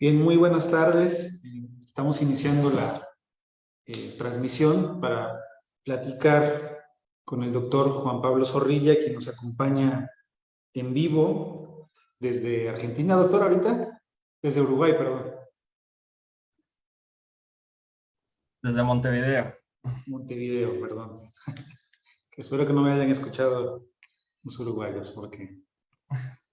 Bien, muy buenas tardes. Estamos iniciando la eh, transmisión para platicar con el doctor Juan Pablo Zorrilla, quien nos acompaña en vivo desde Argentina. Doctor, ahorita, desde Uruguay, perdón. Desde Montevideo. Montevideo, perdón. que espero que no me hayan escuchado los uruguayos, porque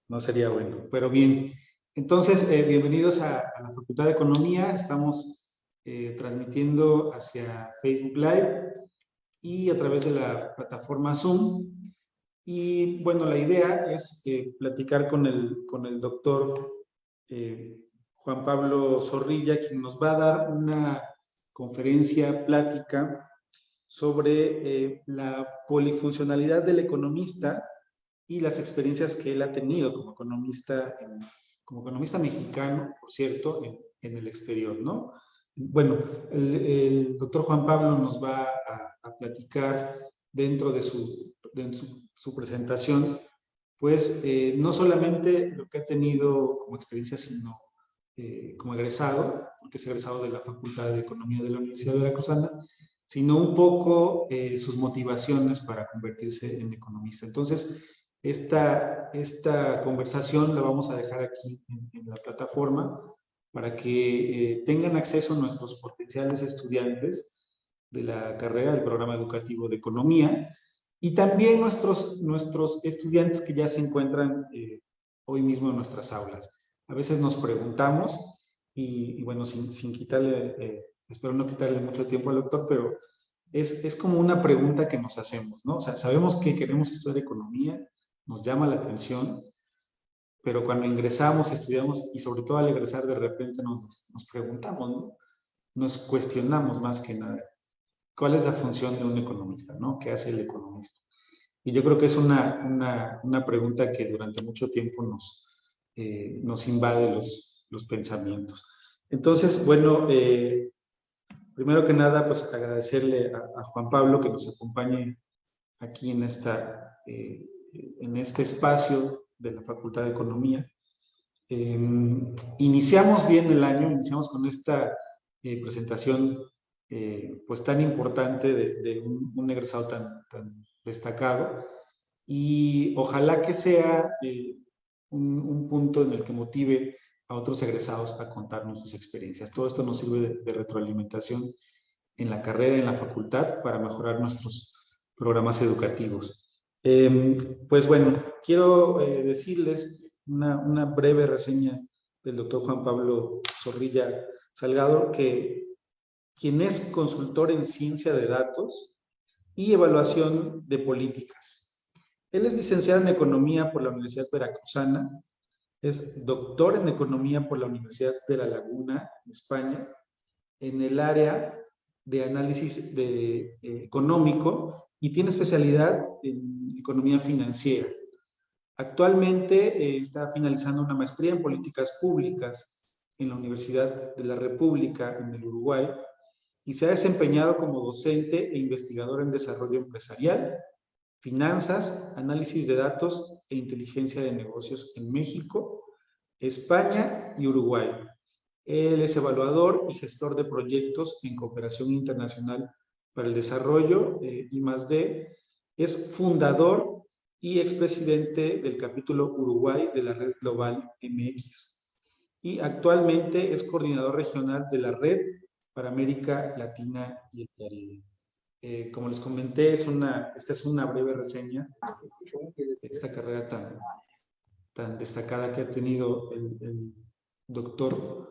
no sería bueno. Pero bien, entonces, eh, bienvenidos a, la Facultad de Economía. Estamos eh, transmitiendo hacia Facebook Live y a través de la plataforma Zoom. Y bueno, la idea es eh, platicar con el, con el doctor Juan Pablo Zorrilla, quien nos va a dar una conferencia plática sobre la polifuncionalidad del economista y las experiencias que él ha tenido como economista, como economista mexicano, por cierto, en, el exterior, ¿no? Bueno, el, doctor Juan Pablo nos va a, platicar dentro de su, presentación, pues eh, no solamente lo que ha tenido como experiencia, sino eh, como egresado, porque es egresado de la Facultad de Economía de la Universidad de Veracruzana, sino un poco eh, sus motivaciones para convertirse en economista. Entonces, esta, esta conversación la vamos a dejar aquí en, la plataforma para que eh, tengan acceso nuestros potenciales estudiantes de la carrera del programa educativo de economía y también nuestros, nuestros estudiantes que ya se encuentran eh, hoy mismo en nuestras aulas. A veces nos preguntamos y, bueno, sin, sin quitarle, eh, espero no quitarle mucho tiempo al doctor, pero es, es, como una pregunta que nos hacemos, ¿no? O sea, sabemos que queremos estudiar economía, nos llama la atención, pero cuando ingresamos, estudiamos y sobre todo al egresar de repente nos, nos preguntamos, ¿no? nos cuestionamos más que nada, ¿cuál es la función de un economista? ¿no? ¿Qué hace el economista? Y yo creo que es una, una, una pregunta que durante mucho tiempo nos, eh, nos invade los, los pensamientos. Entonces, bueno, eh, primero que nada, pues agradecerle a, Juan Pablo que nos acompañe aquí en esta eh, en este espacio de la Facultad de Economía. Em, iniciamos bien el año, iniciamos con esta eh, presentación eh, pues tan importante de, un, egresado tan, destacado y ojalá que sea eh, un, punto en el que motive a otros egresados a contarnos sus experiencias. Todo esto nos sirve de retroalimentación en la carrera, en la facultad, para mejorar nuestros programas educativos. Em, pues bueno, quiero eh, decirles una, breve reseña del doctor Juan Pablo Zorrilla Salgado, que quien es consultor en ciencia de datos y evaluación de políticas. Él es licenciado en Economía por la Universidad Veracruzana, es doctor en Economía por la Universidad de La Laguna, España, en el área de análisis de, eh, económico y tiene especialidad en economía financiera. Actualmente eh, está finalizando una maestría en políticas públicas en la Universidad de la República en el Uruguay y se ha desempeñado como docente e investigador en desarrollo empresarial, finanzas, análisis de datos e inteligencia de negocios en México, España y Uruguay. Él es evaluador y gestor de proyectos en cooperación internacional para el Desarrollo, eh, más de, es fundador y expresidente del capítulo Uruguay de la Red Global MX. Y actualmente es coordinador regional de la Red para América Latina y el Caribe. Eh, como les comenté, es una, esta es una breve reseña de esta carrera tan, tan destacada que ha tenido el, el doctor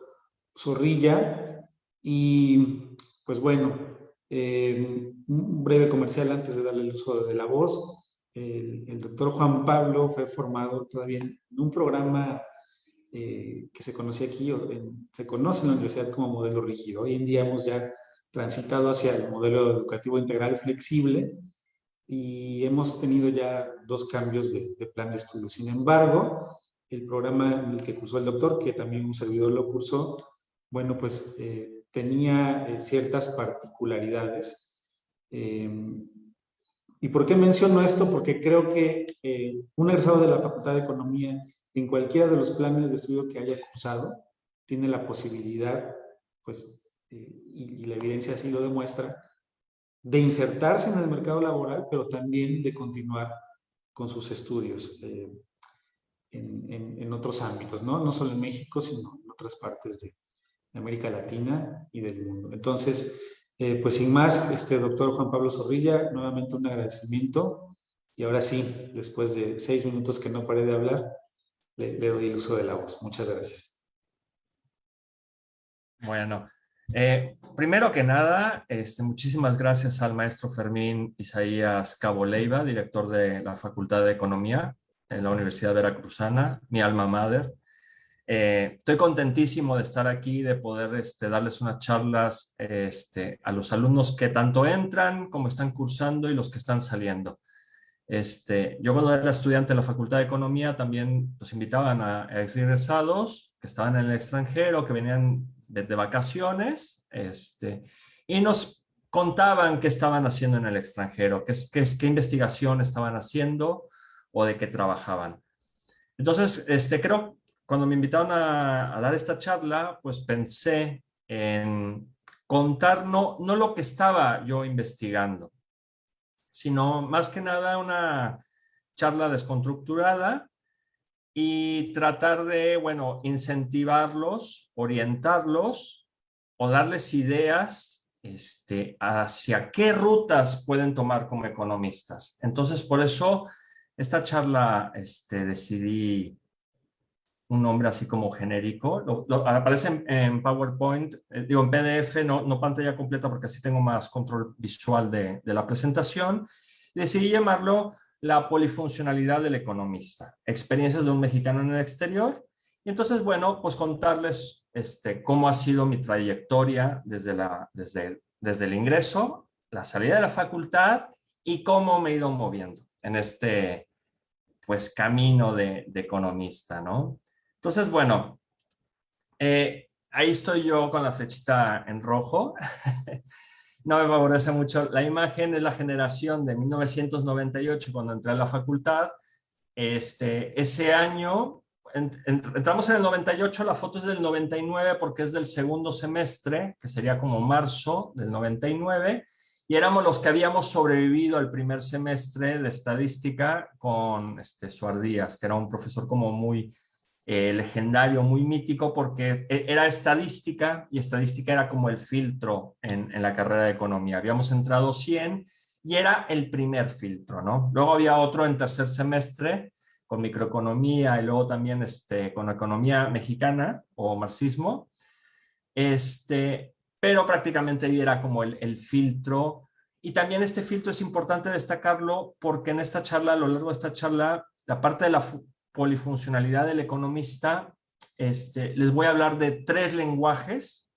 Zorrilla. Y pues bueno, eh, un breve comercial antes de darle el uso de la voz. El, doctor Juan Pablo fue formado todavía en un programa eh, que se conoce aquí, se conoce en la universidad como modelo rígido. Hoy en día hemos ya transitado hacia el modelo educativo integral flexible y hemos tenido ya dos cambios de, plan de estudio. Sin embargo, el programa en el que cursó el doctor, que también un servidor lo cursó, bueno, pues eh, tenía eh, ciertas particularidades. Em, ¿Y por qué menciono esto? Porque creo que eh, un egresado de la Facultad de Economía, en cualquiera de los planes de estudio que haya cursado, tiene la posibilidad, pues, y, la evidencia así lo demuestra, de insertarse en el mercado laboral, pero también de continuar con sus estudios eh, en, en, otros ámbitos, ¿no? No solo en México, sino en otras partes de, América Latina y del mundo. Entonces, eh, pues sin más, este doctor Juan Pablo Zorrilla, nuevamente un agradecimiento. Y ahora sí, después de seis minutos que no paré de hablar, le, doy el uso de la voz. Muchas gracias. Bueno, eh, primero que nada, este, muchísimas gracias al maestro Fermín Isaías Cabo Leiva, director de la Facultad de Economía en la Universidad Veracruzana, mi alma madre. Eh, estoy contentísimo de estar aquí, de poder este, darles unas charlas este, a los alumnos que tanto entran como están cursando y los que están saliendo. Este, yo cuando era estudiante en la Facultad de Economía también nos invitaban a, a egresados que estaban en el extranjero, que venían de, vacaciones, este, y nos contaban qué estaban haciendo en el extranjero, qué, qué, qué investigación estaban haciendo o de qué trabajaban. Entonces, este, creo, cuando me invitaron a, dar esta charla, pues pensé en contar no, no lo que estaba yo investigando, sino más que nada una charla desconstructurada y tratar de, bueno, incentivarlos, orientarlos o darles ideas este, hacia qué rutas pueden tomar como economistas. Entonces, por eso, esta charla este, decidí un nombre así como genérico. aparece en, PowerPoint, eh, digo en PDF, no, no, pantalla completa porque así tengo más control visual de, de la presentación. Decidí llamarlo la polifuncionalidad del economista, experiencias de un mexicano en el exterior. Y entonces, bueno, pues contarles este, cómo ha sido mi trayectoria desde, la, desde, desde el ingreso, la salida de la facultad y cómo me he ido moviendo en este pues camino de, de economista, ¿no? Entonces, bueno, eh, ahí estoy yo con la flechita en rojo. no me favorece mucho. La imagen es la generación de 1998, cuando entré a la facultad. Este, ese año, entramos en el 98, la foto es del 99 porque es del segundo semestre, que sería como marzo del 99, y éramos los que habíamos sobrevivido al primer semestre de estadística con este, Suardías, que era un profesor como muy eh, legendario, muy mítico, porque e, era estadística y estadística era como el filtro en, la carrera de economía. Habíamos entrado 100 y era el primer filtro, ¿no? Luego había otro en tercer semestre con microeconomía y luego también este, con economía mexicana o marxismo, este, pero prácticamente era como el, el filtro y también este filtro es importante destacarlo porque en esta charla, a lo largo de esta charla, la parte de la polifuncionalidad del economista, este, les voy a hablar de tres lenguajes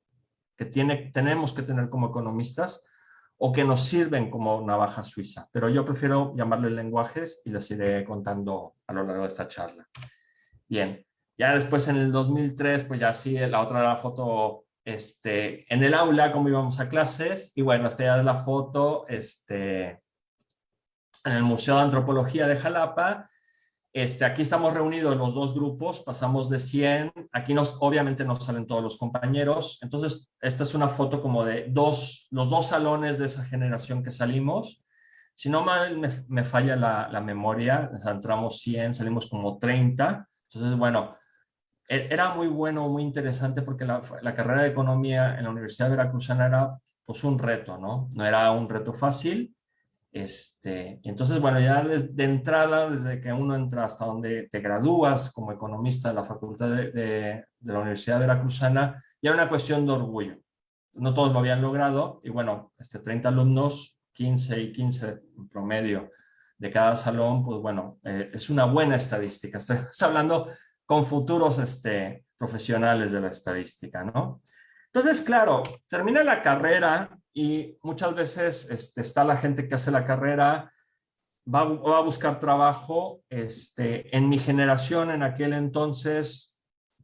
que tiene, tenemos que tener como economistas o que nos sirven como navaja suiza. Pero yo prefiero llamarles lenguajes y les iré contando a lo largo de esta charla. Bien, ya después en el 2003, pues ya sí, la otra era la foto este, en el aula, como íbamos a clases, y bueno, esta ya es la foto este, en el Museo de Antropología de Jalapa, este, aquí estamos reunidos los dos grupos, pasamos de 100, aquí nos, obviamente nos salen todos los compañeros, entonces esta es una foto como de dos, los dos salones de esa generación que salimos, si no mal me, falla la, memoria, entramos 100, salimos como 30, entonces bueno, e, era muy bueno, muy interesante porque la, la carrera de economía en la Universidad de Veracruzana era pues un reto, ¿no? No era un reto fácil, este, entonces, bueno, ya de entrada, desde que uno entra hasta donde te gradúas como economista de la Facultad de, de, la Universidad Veracruzana, ya una cuestión de orgullo. No todos lo habían logrado y bueno, este, 30 alumnos, 15 y 15 en promedio de cada salón, pues bueno, eh, es una buena estadística. Estoy hablando con futuros este, profesionales de la estadística, ¿no? Entonces, claro, termina la carrera y muchas veces este, está la gente que hace la carrera, va, a buscar trabajo. Este, en mi generación, en aquel entonces,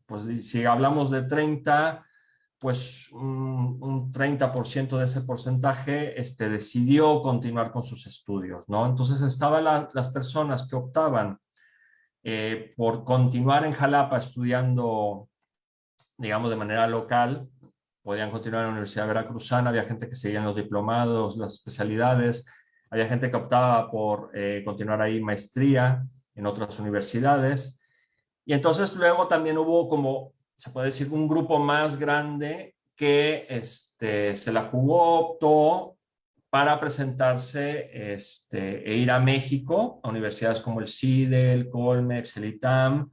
pues si hablamos de 30, pues un, un 30% de ese porcentaje este, decidió continuar con sus estudios, ¿no? Entonces estaban las personas que optaban eh, por continuar en Jalapa estudiando digamos, de manera local, podían continuar en la Universidad Veracruzana, había gente que seguía en los diplomados, las especialidades, había gente que optaba por eh, continuar ahí maestría en otras universidades. Y entonces luego también hubo como, se puede decir, un grupo más grande que este, se la jugó, optó para presentarse este, e ir a México, a universidades como el CIDE, el Colmex, el ITAM.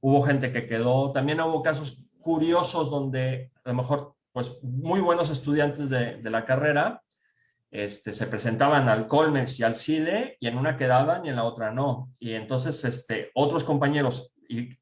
Hubo gente que quedó, también hubo casos curiosos donde a lo mejor pues muy buenos estudiantes de, de la carrera este, se presentaban al Colmex y al CIDE y en una quedaban y en la otra no. Y entonces este, otros compañeros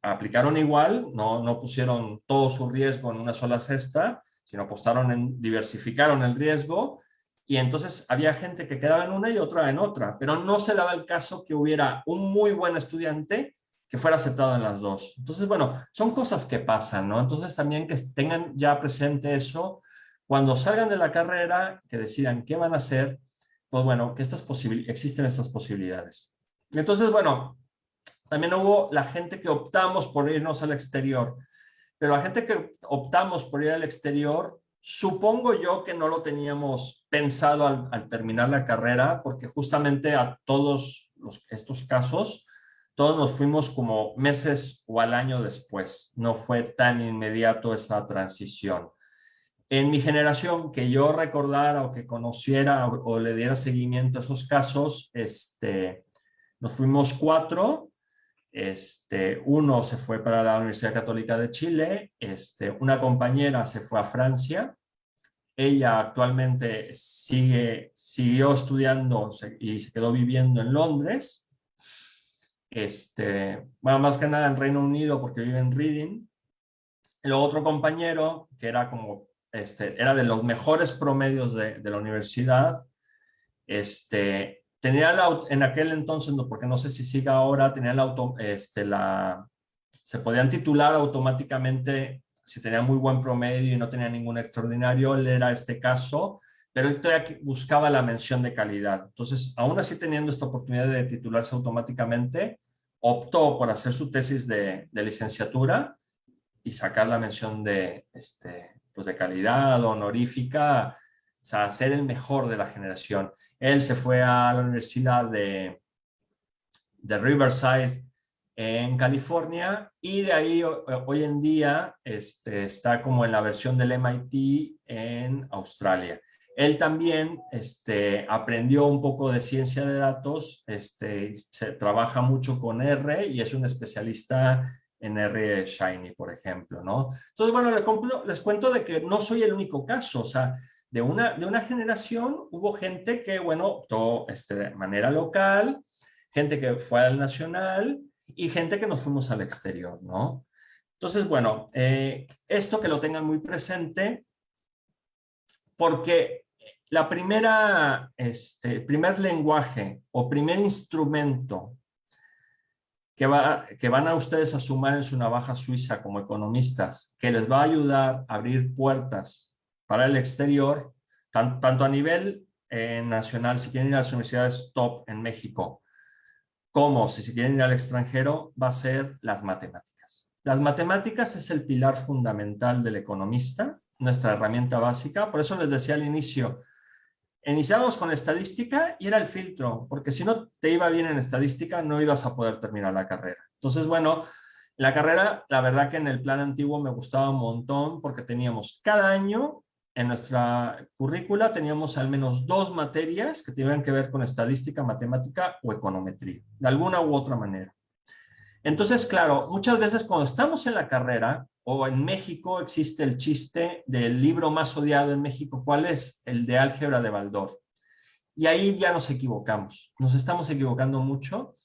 aplicaron igual, no, no pusieron todo su riesgo en una sola cesta, sino apostaron en, diversificaron el riesgo y entonces había gente que quedaba en una y otra en otra, pero no se daba el caso que hubiera un muy buen estudiante que fuera aceptado en las dos. Entonces, bueno, son cosas que pasan, ¿no? Entonces también que tengan ya presente eso, cuando salgan de la carrera, que decidan qué van a hacer, pues bueno, que estas existen estas posibilidades. Entonces, bueno, también hubo la gente que optamos por irnos al exterior, pero la gente que optamos por ir al exterior, supongo yo que no lo teníamos pensado al, terminar la carrera, porque justamente a todos estos casos, todos nos fuimos como meses o al año después. No fue tan inmediato esa transición. En mi generación, que yo recordara o que conociera o, le diera seguimiento a esos casos, este, nos fuimos cuatro. Este, uno se fue para la Universidad Católica de Chile, este, una compañera se fue a Francia, ella actualmente sigue, siguió estudiando y se quedó viviendo en Londres, este, bueno, más que nada en Reino Unido porque vive en Reading. El otro compañero, que era como este, era de los mejores promedios de, la universidad. Este, tenía la, en aquel entonces, porque no sé si siga ahora, tenía la, auto, este, la, se podían titular automáticamente si tenía muy buen promedio y no tenía ningún extraordinario, él era este caso, pero él buscaba la mención de calidad. Entonces, aún así teniendo esta oportunidad de titularse automáticamente, optó por hacer su tesis de, de licenciatura y sacar la mención de, este, pues de calidad honorífica, o sea, ser el mejor de la generación. Él se fue a la Universidad de, de Riverside en California y de ahí hoy en día este, está como en la versión del MIT en Australia. Él también este, aprendió un poco de ciencia de datos, este, se trabaja mucho con R y es un especialista en R Shiny, por ejemplo, ¿no? Entonces, bueno, les, cuento de que no soy el único caso, o sea, de una, de una generación hubo gente que, bueno, optó este, de manera local, gente que fue al nacional y gente que nos fuimos al exterior, ¿no? Entonces, bueno, eh, esto que lo tengan muy presente, porque la primera, este, primer lenguaje o primer instrumento que, va, que van a ustedes a sumar en su navaja suiza como economistas, que les va a ayudar a abrir puertas para el exterior, tanto a nivel eh, nacional, si quieren ir a las universidades top en México, como si se quieren ir al extranjero, va a ser las matemáticas. Las matemáticas es el pilar fundamental del economista, nuestra herramienta básica. Por eso les decía al inicio, Iniciamos con estadística y era el filtro, porque si no te iba bien en estadística no ibas a poder terminar la carrera. Entonces, bueno, la carrera, la verdad que en el plan antiguo me gustaba un montón porque teníamos cada año en nuestra currícula teníamos al menos dos materias que tenían que ver con estadística, matemática o econometría, de alguna u otra manera. Entonces, claro, muchas veces cuando estamos en la carrera, o en México existe el chiste del libro más odiado en México, ¿cuál es? El de álgebra de Baldor. Y ahí ya nos equivocamos, nos estamos equivocando mucho,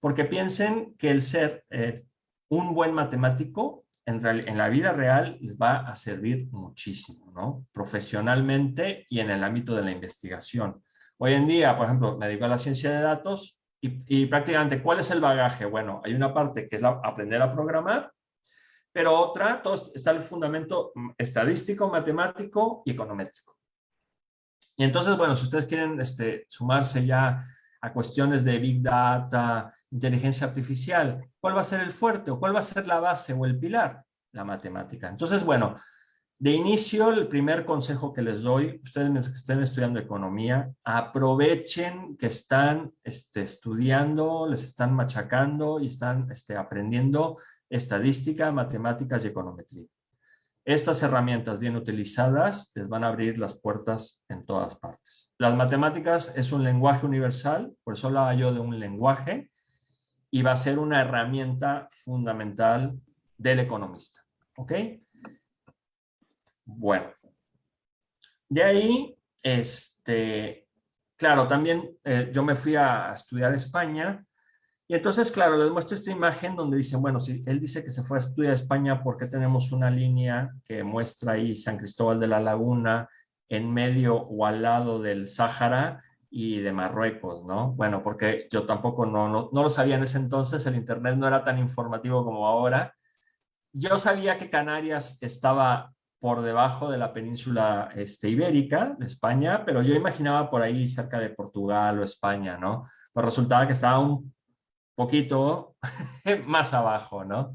porque piensen que el ser eh, un buen matemático en, en, la vida real les va a servir muchísimo, ¿no? Profesionalmente y en el ámbito de la investigación. Hoy en día, por ejemplo, me dedico a la ciencia de datos y, prácticamente, ¿cuál es el bagaje? Bueno, hay una parte que es aprender a programar, pero otra, todo está el fundamento estadístico, matemático y econométrico. Y entonces, bueno, si ustedes quieren este, sumarse ya a cuestiones de Big Data, inteligencia artificial, ¿cuál va a ser el fuerte o cuál va a ser la base o el pilar? la matemática. Entonces, bueno, de inicio, el primer consejo que les doy, ustedes que estén estudiando economía, aprovechen que están este, estudiando, les están machacando y están este, aprendiendo estadística, matemáticas y econometría. Estas herramientas bien utilizadas les van a abrir las puertas en todas partes. Las matemáticas es un lenguaje universal, por eso hablaba yo de un lenguaje, y va a ser una herramienta fundamental del economista. ¿Ok? Bueno. De ahí, este, claro, también eh, yo me fui a estudiar España y entonces, claro, les muestro esta imagen donde dicen, bueno, si él dice que se fue a estudiar a España porque tenemos una línea que muestra ahí San Cristóbal de la Laguna en medio o al lado del Sáhara y de Marruecos, ¿no? Bueno, porque yo tampoco no, no, no lo sabía en ese entonces, el internet no era tan informativo como ahora. Yo sabía que Canarias estaba por debajo de la península este, ibérica de España, pero yo imaginaba por ahí cerca de Portugal o España, ¿no? Pues resultaba que estaba un poquito más abajo, ¿no?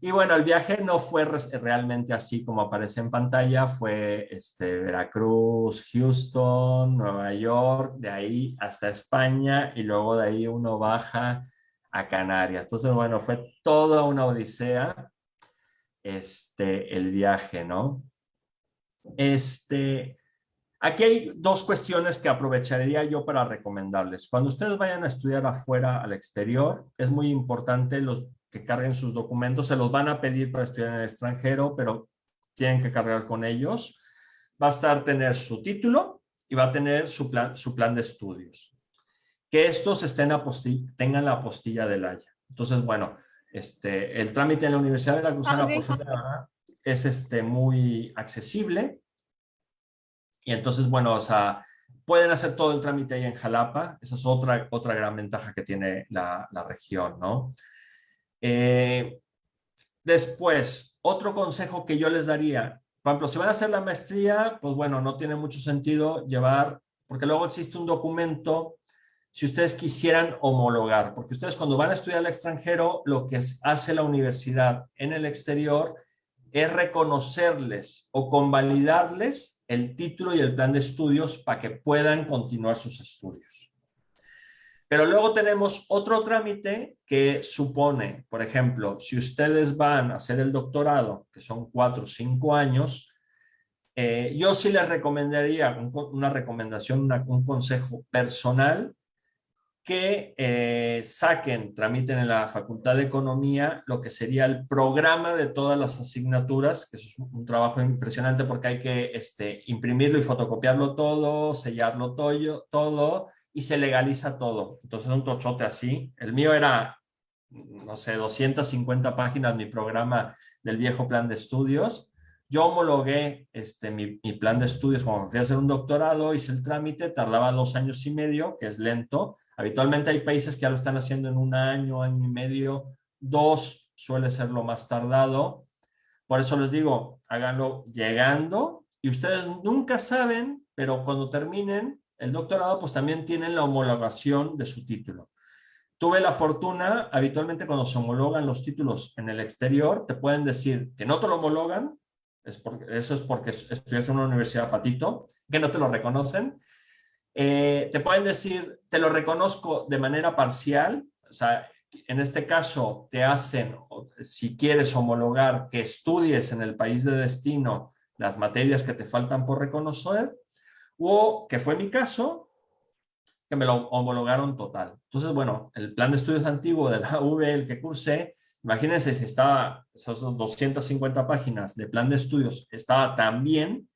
Y bueno, el viaje no fue realmente así como aparece en pantalla, fue este, Veracruz, Houston, Nueva York, de ahí hasta España y luego de ahí uno baja a Canarias. Entonces, bueno, fue toda una odisea este, el viaje, ¿no? Este, Aquí hay dos cuestiones que aprovecharía yo para recomendarles. Cuando ustedes vayan a estudiar afuera, al exterior, es muy importante los que carguen sus documentos. Se los van a pedir para estudiar en el extranjero, pero tienen que cargar con ellos. Va a estar tener su título y va a tener su plan, su plan de estudios. Que estos estén tengan la apostilla del Haya. Entonces, bueno, este, el trámite en la Universidad de la Cruzana ah, es este, muy accesible y entonces, bueno, o sea, pueden hacer todo el trámite ahí en Jalapa. Esa es otra, otra gran ventaja que tiene la, región, ¿no? Eh, después, otro consejo que yo les daría, por ejemplo, si van a hacer la maestría, pues bueno, no tiene mucho sentido llevar, porque luego existe un documento, si ustedes quisieran homologar, porque ustedes cuando van a estudiar al extranjero, lo que hace la universidad en el exterior es reconocerles o convalidarles el título y el plan de estudios para que puedan continuar sus estudios. Pero luego tenemos otro trámite que supone, por ejemplo, si ustedes van a hacer el doctorado, que son cuatro o cinco años, eh, yo sí les recomendaría una recomendación, un consejo personal, que eh, saquen, tramiten en la Facultad de Economía lo que sería el programa de todas las asignaturas, que es un, trabajo impresionante porque hay que este, imprimirlo y fotocopiarlo todo, sellarlo todo, todo y se legaliza todo. Entonces un tochote así. El mío era, no sé, 250 páginas mi programa del viejo plan de estudios yo homologué este, mi, plan de estudios cuando fui a hacer un doctorado, hice el trámite, tardaba dos años y medio, que es lento. Habitualmente hay países que ya lo están haciendo en un año, año y medio, dos suele ser lo más tardado. Por eso les digo, háganlo llegando y ustedes nunca saben, pero cuando terminen el doctorado, pues también tienen la homologación de su título. Tuve la fortuna, habitualmente cuando se homologan los títulos en el exterior, te pueden decir que no te lo homologan, eso es porque estudias en una universidad patito, que no te lo reconocen. Eh, te pueden decir, te lo reconozco de manera parcial, o sea, en este caso te hacen, si quieres homologar, que estudies en el país de destino las materias que te faltan por reconocer, o que fue mi caso, que me lo homologaron total. Entonces, bueno, el plan de estudios antiguo de la UV, el que cursé, Imagínense si estaba, esas 250 páginas de plan de estudios, estaba tan bien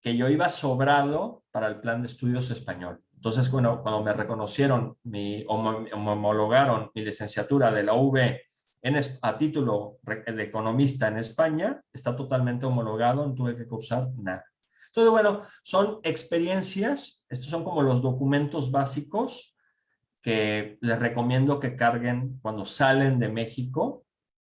que yo iba sobrado para el plan de estudios español. Entonces, bueno, cuando me reconocieron, mi, o me homologaron mi licenciatura de la UV en, a título de economista en España, está totalmente homologado, no tuve que cursar nada. Entonces, bueno, son experiencias, estos son como los documentos básicos que les recomiendo que carguen cuando salen de México,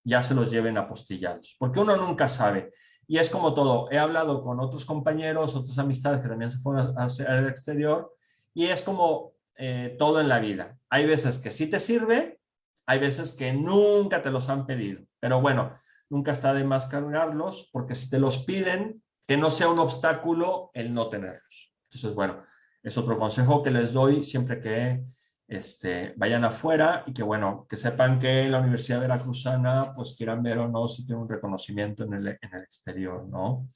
ya se los lleven apostillados, porque uno nunca sabe. Y es como todo, he hablado con otros compañeros, otras amistades que también se fueron al exterior, y es como eh, todo en la vida. Hay veces que sí te sirve, hay veces que nunca te los han pedido. Pero bueno, nunca está de más cargarlos, porque si te los piden, que no sea un obstáculo el no tenerlos. Entonces, bueno, es otro consejo que les doy siempre que este, vayan afuera y que, bueno, que sepan que la Universidad Veracruzana, pues quieran ver o no si tiene un reconocimiento en el, en el exterior, ¿no?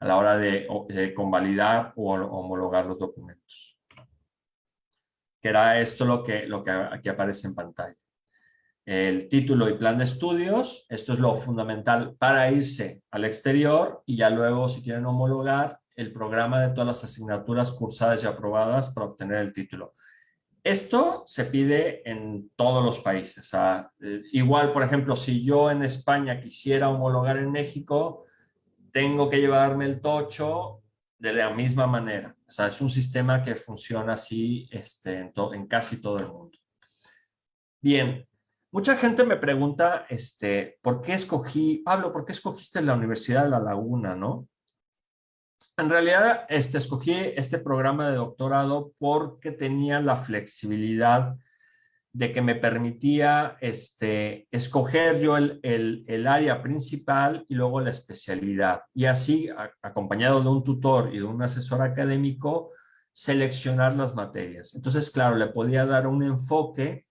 A la hora de, de convalidar o homologar los documentos. Que era esto lo que, lo que aquí aparece en pantalla. El título y plan de estudios, esto es lo fundamental para irse al exterior y ya luego si quieren homologar el programa de todas las asignaturas cursadas y aprobadas para obtener el título. Esto se pide en todos los países. Eh, igual, por ejemplo, si yo en España quisiera homologar en México, tengo que llevarme el tocho de la misma manera. O sea, es un sistema que funciona así este, en, en casi todo el mundo. Bien, mucha gente me pregunta, este, ¿por qué escogí, Pablo, ¿por qué escogiste la Universidad de La Laguna, no? En realidad, este, escogí este programa de doctorado porque tenía la flexibilidad de que me permitía este, escoger yo el, el, área principal y luego la especialidad. Y así, acompañado de un tutor y de un asesor académico, seleccionar las materias. Entonces, claro, le podía dar un enfoque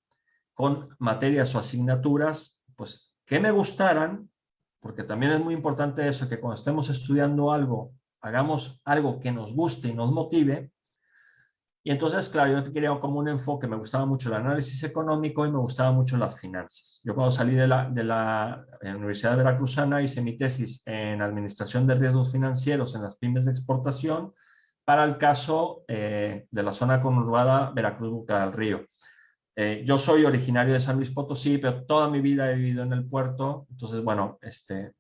con materias o asignaturas, pues, que me gustaran, porque también es muy importante eso, que cuando estemos estudiando algo hagamos algo que nos guste y nos motive. Y entonces, claro, yo quería como un enfoque, me gustaba mucho el análisis económico y me gustaba mucho las finanzas. Yo cuando salí de la, de la Universidad de Veracruzana hice mi tesis en Administración de Riesgos Financieros en las pymes de exportación para el caso eh, de la zona conurbada Veracruz-Buca del Río. Eh, yo soy originario de San Luis Potosí, pero toda mi vida he vivido en el puerto, entonces, bueno, este,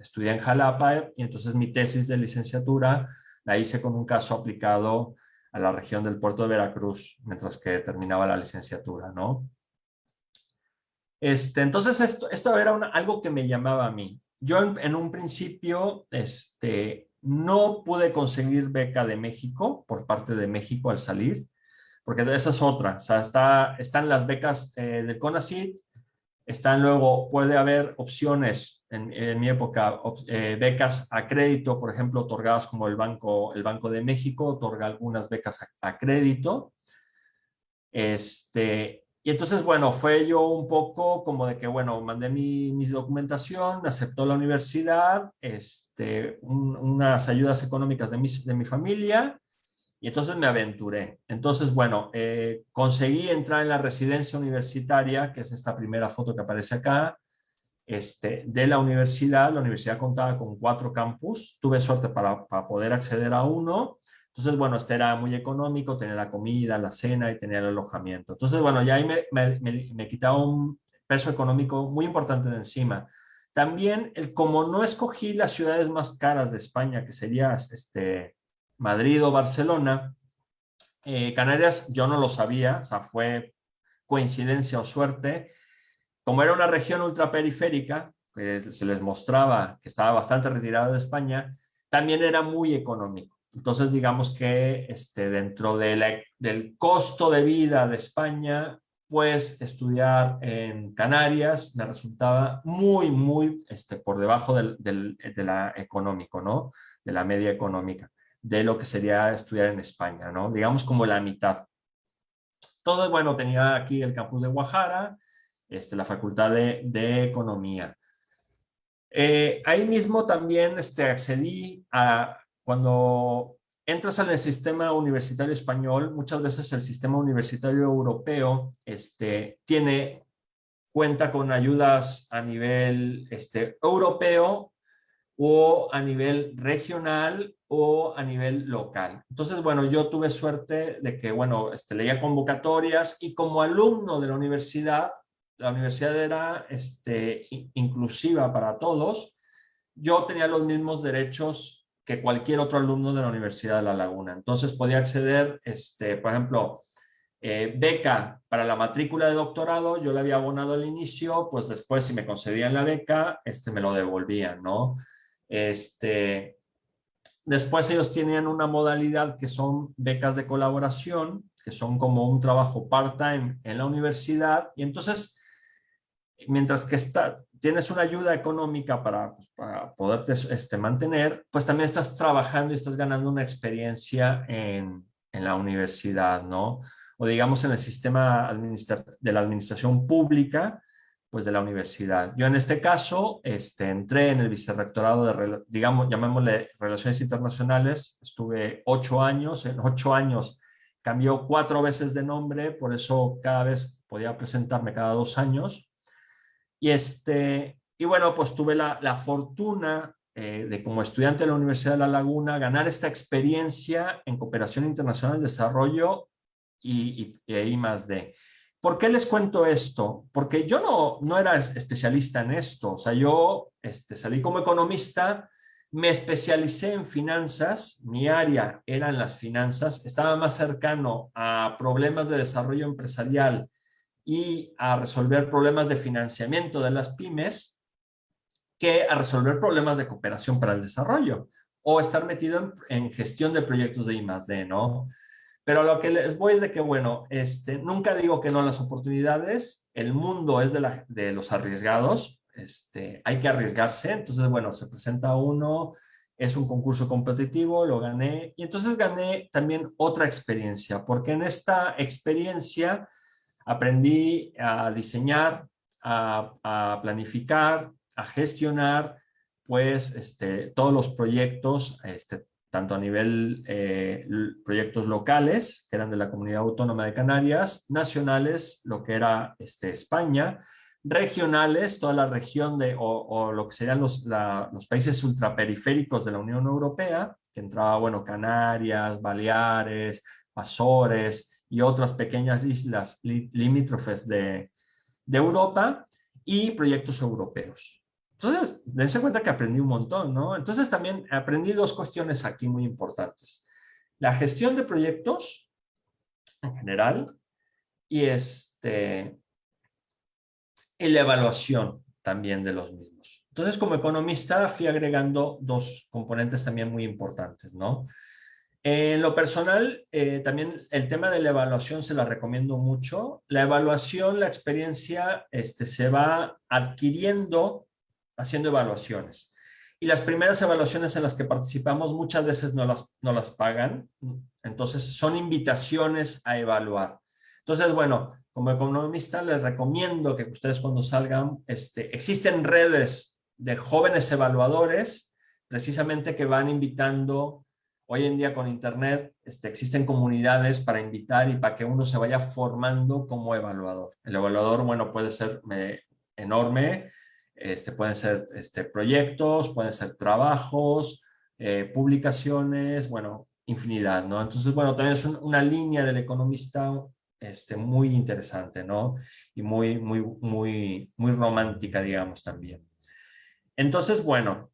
estudié en Jalapa y entonces mi tesis de licenciatura la hice con un caso aplicado a la región del puerto de Veracruz mientras que terminaba la licenciatura, ¿no? Este, entonces esto, esto era algo que me llamaba a mí. Yo en, un principio este, no pude conseguir beca de México por parte de México al salir, porque esa es otra. O sea, está, están las becas eh, del CONACYT, están luego, puede haber opciones en, mi época, eh, becas a crédito, por ejemplo, otorgadas como el Banco, el Banco de México, otorga algunas becas a, crédito. Este, y entonces, bueno, fue yo un poco como de que, bueno, mandé mi, mi documentación, me aceptó la universidad, este, unas ayudas económicas de mi, de mi familia, y entonces me aventuré. Entonces, bueno, eh, conseguí entrar en la residencia universitaria, que es esta primera foto que aparece acá, este, de la universidad. La universidad contaba con cuatro campus. Tuve suerte para, poder acceder a uno. Entonces, bueno, este era muy económico, tenía la comida, la cena y tenía el alojamiento. Entonces, bueno, ya ahí me, me, quitaba un peso económico muy importante de encima. También, el, como no escogí las ciudades más caras de España, que sería este, Madrid o Barcelona, eh, Canarias yo no lo sabía, o sea, fue coincidencia o suerte, como era una región ultraperiférica, que se les mostraba que estaba bastante retirada de España, también era muy económico. Entonces, digamos que este, dentro de del costo de vida de España, pues estudiar en Canarias me resultaba muy, muy este, por debajo del, de la económico, ¿no? De la media económica, de lo que sería estudiar en España, ¿no? Digamos como la mitad. Todo, bueno, tenía aquí el campus de Guajara, este, la Facultad de, Economía. Eh, ahí mismo también este, accedí a cuando entras en el sistema universitario español, muchas veces el sistema universitario europeo este, tiene cuenta con ayudas a nivel este, europeo o a nivel regional o a nivel local. Entonces, bueno, yo tuve suerte de que, bueno, este, leía convocatorias y como alumno de la universidad la universidad era este, inclusiva para todos, yo tenía los mismos derechos que cualquier otro alumno de la Universidad de La Laguna. Entonces podía acceder, este, por ejemplo, eh, beca para la matrícula de doctorado, yo le había abonado al inicio, pues después si me concedían la beca, este, me lo devolvían, ¿no? Este, después ellos tenían una modalidad que son becas de colaboración, que son como un trabajo part-time en la universidad, y entonces mientras que está, tienes una ayuda económica para, pues, para poderte este, mantener, pues también estás trabajando y estás ganando una experiencia en, en la universidad, ¿no? O digamos en el sistema de la administración pública, pues de la universidad. Yo en este caso este, entré en el vicerrectorado de, digamos, llamémosle Relaciones Internacionales, estuve ocho años, en ocho años cambió cuatro veces de nombre, por eso cada vez podía presentarme cada dos años. Y, este, y bueno, pues tuve la, la fortuna eh, de como estudiante de la Universidad de La Laguna ganar esta experiencia en cooperación internacional, de desarrollo y, y, y más de. ¿Por qué les cuento esto? Porque yo no, no era especialista en esto. O sea, yo este, salí como economista, me especialicé en finanzas, mi área era en las finanzas, estaba más cercano a problemas de desarrollo empresarial y a resolver problemas de financiamiento de las pymes que a resolver problemas de cooperación para el desarrollo o estar metido en, gestión de proyectos de I+.D., ¿no? Pero lo que les voy es de que, bueno, este, nunca digo que no las oportunidades, el mundo es de, la, de los arriesgados, este, hay que arriesgarse, entonces, bueno, se presenta uno, es un concurso competitivo, lo gané, y entonces gané también otra experiencia, porque en esta experiencia aprendí a diseñar, a, a planificar, a gestionar pues este, todos los proyectos, este, tanto a nivel eh, proyectos locales, que eran de la Comunidad Autónoma de Canarias, nacionales, lo que era este, España, regionales, toda la región de, o, lo que serían los, países ultraperiféricos de la Unión Europea, que entraba, bueno, Canarias, Baleares, Azores y otras pequeñas islas limítrofes de Europa, y proyectos europeos. Entonces, dense cuenta que aprendí un montón, ¿no? Entonces también aprendí dos cuestiones aquí muy importantes. La gestión de proyectos en general y, este, la evaluación también de los mismos. Entonces, como economista fui agregando dos componentes también muy importantes, ¿no? En lo personal, eh, también el tema de la evaluación se la recomiendo mucho. La evaluación, la experiencia, este, se va adquiriendo haciendo evaluaciones. Y las primeras evaluaciones en las que participamos muchas veces no las, no las pagan, entonces son invitaciones a evaluar. Entonces, bueno, como economista les recomiendo que ustedes cuando salgan, este, existen redes de jóvenes evaluadores precisamente que van invitando, hoy en día con internet este, existen comunidades para invitar y para que uno se vaya formando como evaluador. El evaluador, bueno, puede ser eh, enorme, este, pueden ser este, proyectos, pueden ser trabajos, eh, publicaciones, bueno, infinidad, ¿no? Entonces, bueno, también es una línea del economista este, muy interesante, ¿no? Y muy, muy, muy, muy romántica, digamos, también. Entonces, bueno,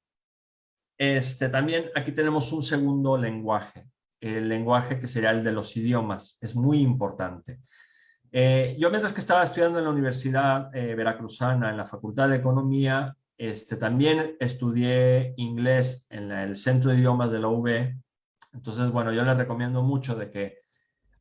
este, también aquí tenemos un segundo lenguaje, el lenguaje que sería el de los idiomas, es muy importante. Eh, yo mientras que estaba estudiando en la Universidad eh, Veracruzana, en la Facultad de Economía, este, también estudié inglés en el Centro de Idiomas de la UB. Entonces, bueno, yo les recomiendo mucho de que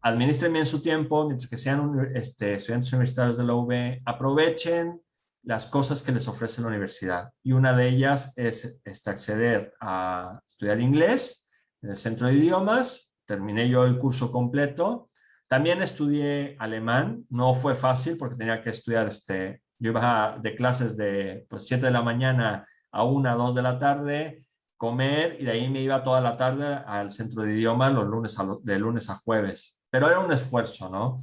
administren bien su tiempo, mientras que sean este, estudiantes universitarios de la UB, aprovechen las cosas que les ofrece la universidad. Y una de ellas es este, acceder a estudiar inglés en el Centro de Idiomas. Terminé yo el curso completo también estudié alemán, no fue fácil porque tenía que estudiar, este, yo iba de clases de pues, 7 de la mañana a 1, 2 de la tarde, comer y de ahí me iba toda la tarde al centro de idiomas los lunes a, de lunes a jueves. Pero era un esfuerzo, ¿no?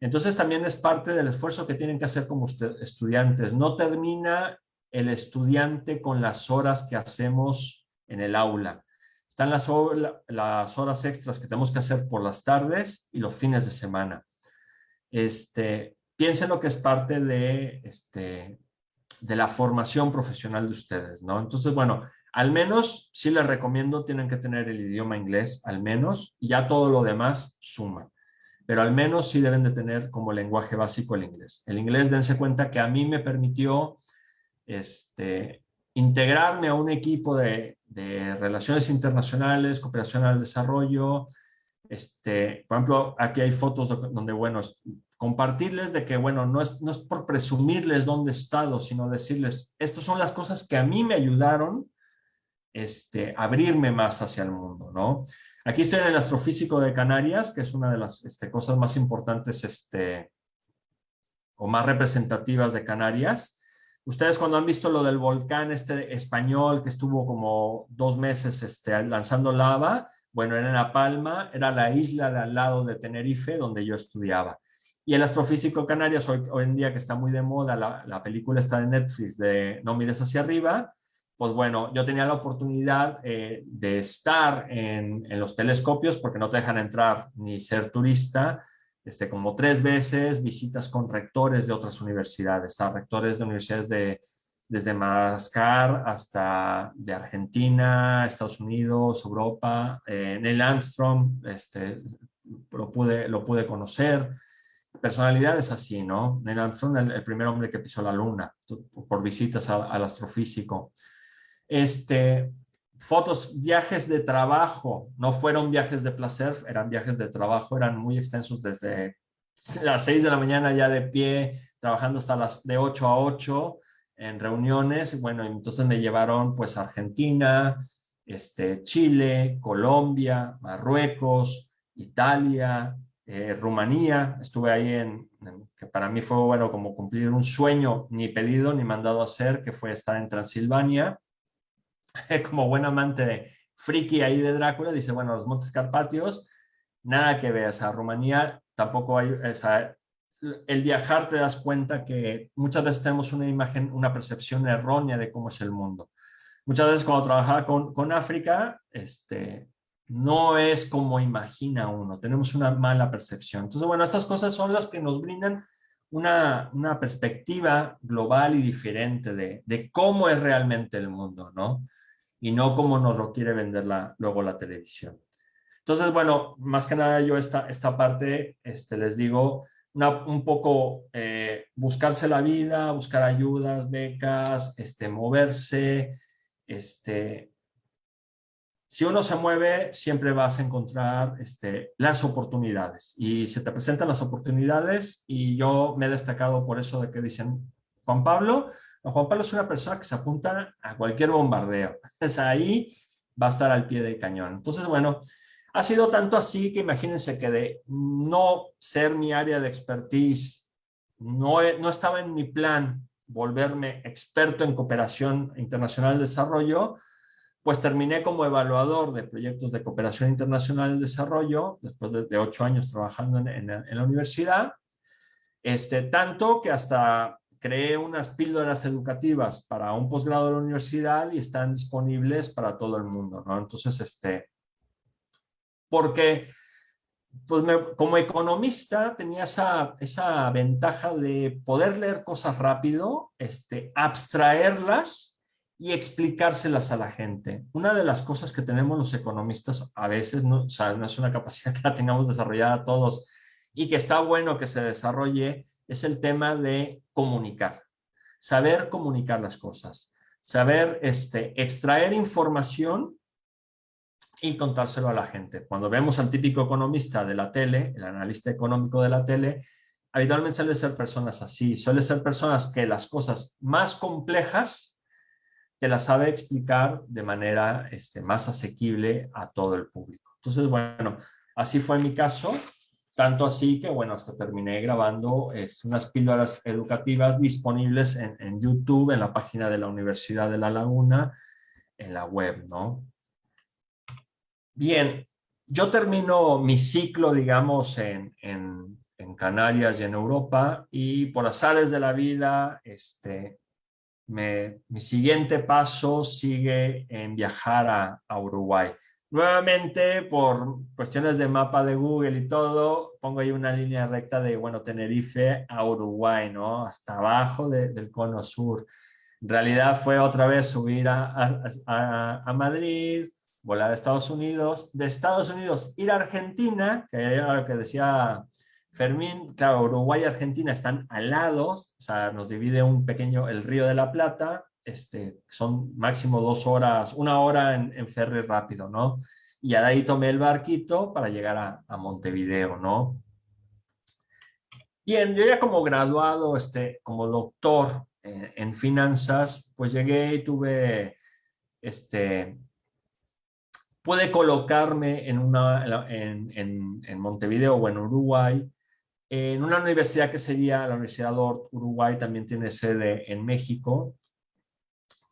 Entonces también es parte del esfuerzo que tienen que hacer como estudiantes. No termina el estudiante con las horas que hacemos en el aula. Están las, horas extras que tenemos que hacer por las tardes y los fines de semana. Este, piensen lo que es parte de, este, de la formación profesional de ustedes, ¿no? Entonces, bueno, al menos sí les recomiendo, tienen que tener el idioma inglés, al menos, y ya todo lo demás suma. Pero al menos sí deben de tener como lenguaje básico el inglés. El inglés, dense cuenta que a mí me permitió este, integrarme a un equipo de, relaciones internacionales, cooperación al desarrollo. Este, por ejemplo, aquí hay fotos donde, bueno, compartirles de que, bueno, no es, no es por presumirles dónde he estado, sino decirles, estas son las cosas que a mí me ayudaron este, abrirme más hacia el mundo, ¿no? Aquí estoy en el astrofísico de Canarias, que es una de las este, cosas más importantes este, o más representativas de Canarias. Ustedes cuando han visto lo del volcán este español que estuvo como dos meses este, lanzando lava, bueno, era en La Palma, era la isla de al lado de Tenerife donde yo estudiaba. Y el astrofísico Canarias, hoy, hoy en día que está muy de moda, la, la película está de Netflix de No mires hacia arriba, pues bueno, yo tenía la oportunidad eh, de estar en, los telescopios porque no te dejan entrar ni ser turista, este, como tres veces, visitas con rectores de otras universidades, a rectores de universidades de, desde Madagascar hasta de Argentina, Estados Unidos, Europa, eh, Neil Armstrong, este, lo, pude, lo pude conocer, personalidades así, ¿no? Neil Armstrong, el, primer hombre que pisó la luna, por visitas al astrofísico. Este, fotos, viajes de trabajo, no fueron viajes de placer, eran viajes de trabajo, eran muy extensos desde las 6 de la mañana ya de pie, trabajando hasta las de 8 a 8 en reuniones. Bueno, entonces me llevaron pues a Argentina, este, Chile, Colombia, Marruecos, Italia, eh, Rumanía. Estuve ahí en, que para mí fue bueno como cumplir un sueño ni pedido ni mandado a hacer, que fue estar en Transilvania. como buen amante friki ahí de Drácula, dice, bueno, los Montes Carpatios, nada que ver, o sea, Rumanía tampoco hay, o el viajar te das cuenta que muchas veces tenemos una imagen, una percepción errónea de cómo es el mundo. Muchas veces cuando trabajaba con, con África, este, no es como imagina uno, tenemos una mala percepción. Entonces, bueno, estas cosas son las que nos brindan una, una perspectiva global y diferente de, de, cómo es realmente el mundo, ¿no? y no como nos lo quiere vender la, luego la televisión. Entonces, bueno, más que nada yo esta, esta parte este, les digo, un poco eh, buscarse la vida, buscar ayudas, becas, este, moverse. Este, si uno se mueve, siempre vas a encontrar este, las oportunidades y se te presentan las oportunidades y yo me he destacado por eso de que dicen, Juan Pablo, Juan Pablo es una persona que se apunta a cualquier bombardeo. Es ahí va a estar al pie del cañón. Entonces, bueno, ha sido tanto así que imagínense que de no ser mi área de expertise, no, no estaba en mi plan volverme experto en cooperación internacional de desarrollo, pues terminé como evaluador de proyectos de cooperación internacional de desarrollo, después de, ocho años trabajando en, en, la universidad, este, tanto que hasta creé unas píldoras educativas para un posgrado de la universidad y están disponibles para todo el mundo, ¿no? Entonces, este, porque pues como economista tenía esa, esa ventaja de poder leer cosas rápido, este, abstraerlas y explicárselas a la gente. Una de las cosas que tenemos los economistas a veces, no, o sea, no es una capacidad que la tengamos desarrollada todos y que está bueno que se desarrolle, es el tema de comunicar, saber comunicar las cosas, saber este, extraer información y contárselo a la gente. Cuando vemos al típico economista de la tele, el analista económico de la tele, habitualmente suele ser personas así, suele ser personas que las cosas más complejas te las sabe explicar de manera este, más asequible a todo el público. Entonces, bueno, así fue mi caso. Tanto así que, bueno, hasta terminé grabando unas píldoras educativas disponibles en, YouTube, en la página de la Universidad de La Laguna, en la web, ¿no? Bien, yo termino mi ciclo, digamos, en, en, en Canarias y en Europa, y por azares de la vida, este, mi siguiente paso sigue en viajar a, Uruguay. Nuevamente, por cuestiones de mapa de Google y todo, pongo ahí una línea recta de, bueno, Tenerife a Uruguay, ¿no? Hasta abajo del cono sur. En realidad fue otra vez subir a, a, Madrid, volar a Estados Unidos, de Estados Unidos ir a Argentina, que era lo que decía Fermín, claro, Uruguay y Argentina están al lado, o sea, nos divide un pequeño, el Río de la Plata, este, son máximo dos horas, una hora en, ferry rápido, ¿no? Y ahí tomé el barquito para llegar a, Montevideo, ¿no? Y en, yo ya como graduado, este, como doctor en, en finanzas, pues llegué y tuve, este, pude colocarme en, una, en, en, en Montevideo o en Uruguay, en una universidad que sería la Universidad de Uruguay, también tiene sede en México,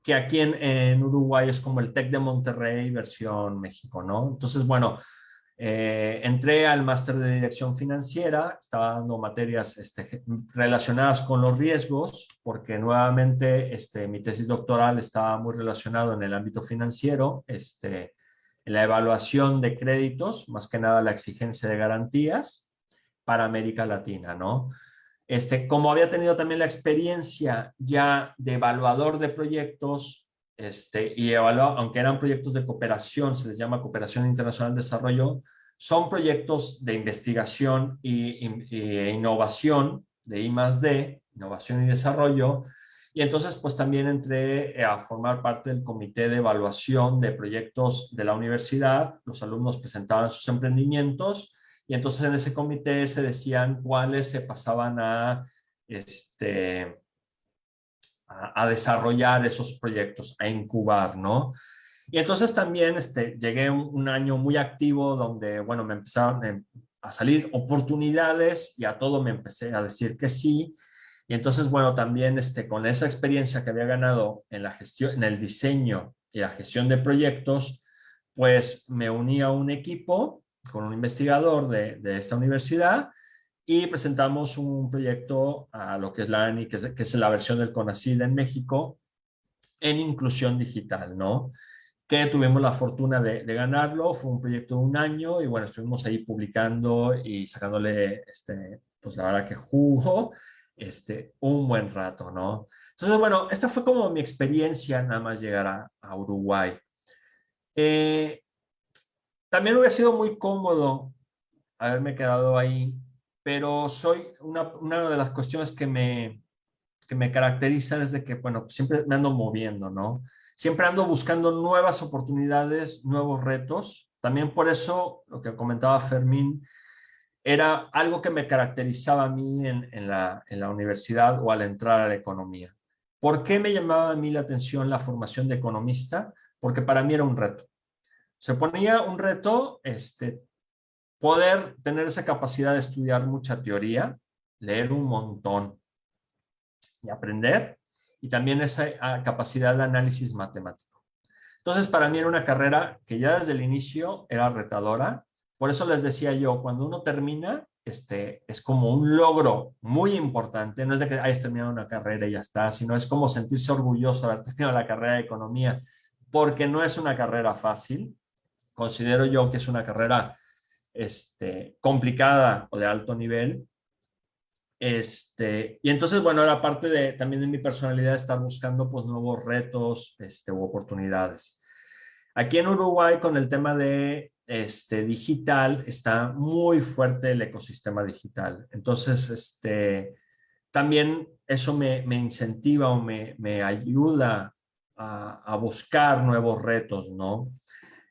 que aquí en, en, Uruguay es como el TEC de Monterrey versión México, ¿no? Entonces, bueno, eh, entré al máster de dirección financiera, estaba dando materias este, relacionadas con los riesgos, porque nuevamente este, mi tesis doctoral estaba muy relacionado en el ámbito financiero, este, en la evaluación de créditos, más que nada la exigencia de garantías para América Latina, ¿no? Este, como había tenido también la experiencia ya de evaluador de proyectos, este, y evaluado, aunque eran proyectos de cooperación, se les llama cooperación internacional de desarrollo, son proyectos de investigación y, y, innovación de I innovación y desarrollo, y entonces pues también entré a formar parte del comité de evaluación de proyectos de la universidad, los alumnos presentaban sus emprendimientos, y entonces en ese comité se decían cuáles se pasaban a, este, a, desarrollar esos proyectos, a incubar, ¿no? Y entonces también este, llegué un, año muy activo donde, bueno, me empezaron a salir oportunidades y a todo me empecé a decir que sí. Y entonces, bueno, también este, con esa experiencia que había ganado en la gestión, en el diseño y la gestión de proyectos, pues me uní a un equipo con un investigador de, de, esta universidad y presentamos un proyecto a lo que es la ANI, que es, la versión del CONACYT en México, en inclusión digital, ¿no? Que tuvimos la fortuna de, ganarlo, fue un proyecto de un año y bueno, estuvimos ahí publicando y sacándole, este, pues la verdad que jugo, este, un buen rato, ¿no? Entonces, bueno, esta fue como mi experiencia nada más llegar a, a Uruguay. Eh, también hubiera sido muy cómodo haberme quedado ahí, pero soy una, de las cuestiones que me, que me caracteriza desde que, bueno, siempre me ando moviendo, ¿no? Siempre ando buscando nuevas oportunidades, nuevos retos. También por eso, lo que comentaba Fermín, era algo que me caracterizaba a mí en, en, la, en la universidad o al entrar a la economía. ¿Por qué me llamaba a mí la atención la formación de economista? Porque para mí era un reto se ponía un reto este, poder tener esa capacidad de estudiar mucha teoría, leer un montón y aprender, y también esa ah, capacidad de análisis matemático. Entonces, para mí era una carrera que ya desde el inicio era retadora. Por eso les decía yo, cuando uno termina, este, es como un logro muy importante. No es de que hayas terminado una carrera y ya está, sino es como sentirse orgulloso de haber terminado la carrera de economía, porque no es una carrera fácil considero yo que es una carrera este, complicada o de alto nivel. Este, y entonces, bueno, era parte de, también de mi personalidad estar buscando pues, nuevos retos este, u oportunidades. Aquí en Uruguay, con el tema de este, digital, está muy fuerte el ecosistema digital. Entonces, este, también eso me, me incentiva o me, me ayuda a, a, buscar nuevos retos, ¿no?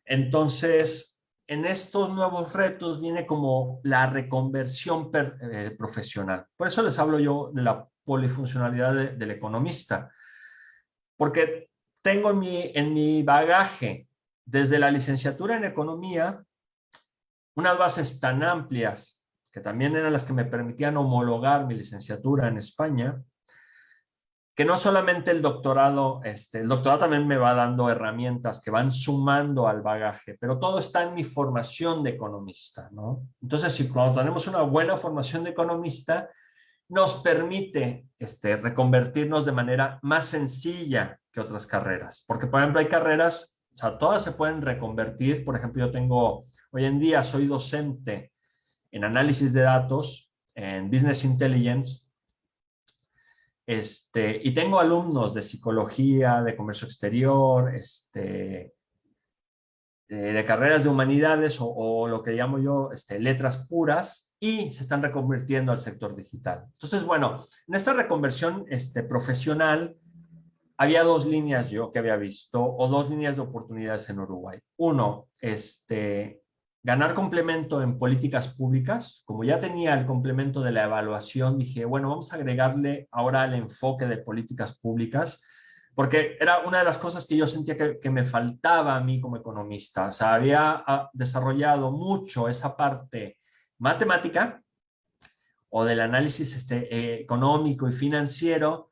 Entonces, en estos nuevos retos viene como la reconversión eh, profesional. Por eso les hablo yo de la polifuncionalidad de, del economista. Porque tengo en mi, en mi bagaje, desde la licenciatura en economía, unas bases tan amplias, que también eran las que me permitían homologar mi licenciatura en España, que no solamente el doctorado, este, el doctorado también me va dando herramientas que van sumando al bagaje, pero todo está en mi formación de economista, ¿no? Entonces, si cuando tenemos una buena formación de economista, nos permite este, reconvertirnos de manera más sencilla que otras carreras. Porque, por ejemplo, hay carreras, o sea, todas se pueden reconvertir. Por ejemplo, yo tengo, hoy en día soy docente en análisis de datos, en Business Intelligence, este, y tengo alumnos de psicología, de comercio exterior, este, de, carreras de humanidades o, o, lo que llamo yo este, letras puras y se están reconvirtiendo al sector digital. Entonces, bueno, en esta reconversión este, profesional había dos líneas yo que había visto o dos líneas de oportunidades en Uruguay. Uno, este, ganar complemento en políticas públicas. Como ya tenía el complemento de la evaluación, dije, bueno, vamos a agregarle ahora el enfoque de políticas públicas, porque era una de las cosas que yo sentía que, me faltaba a mí como economista. O sea, había ah, desarrollado mucho esa parte matemática o del análisis este, eh, económico y financiero,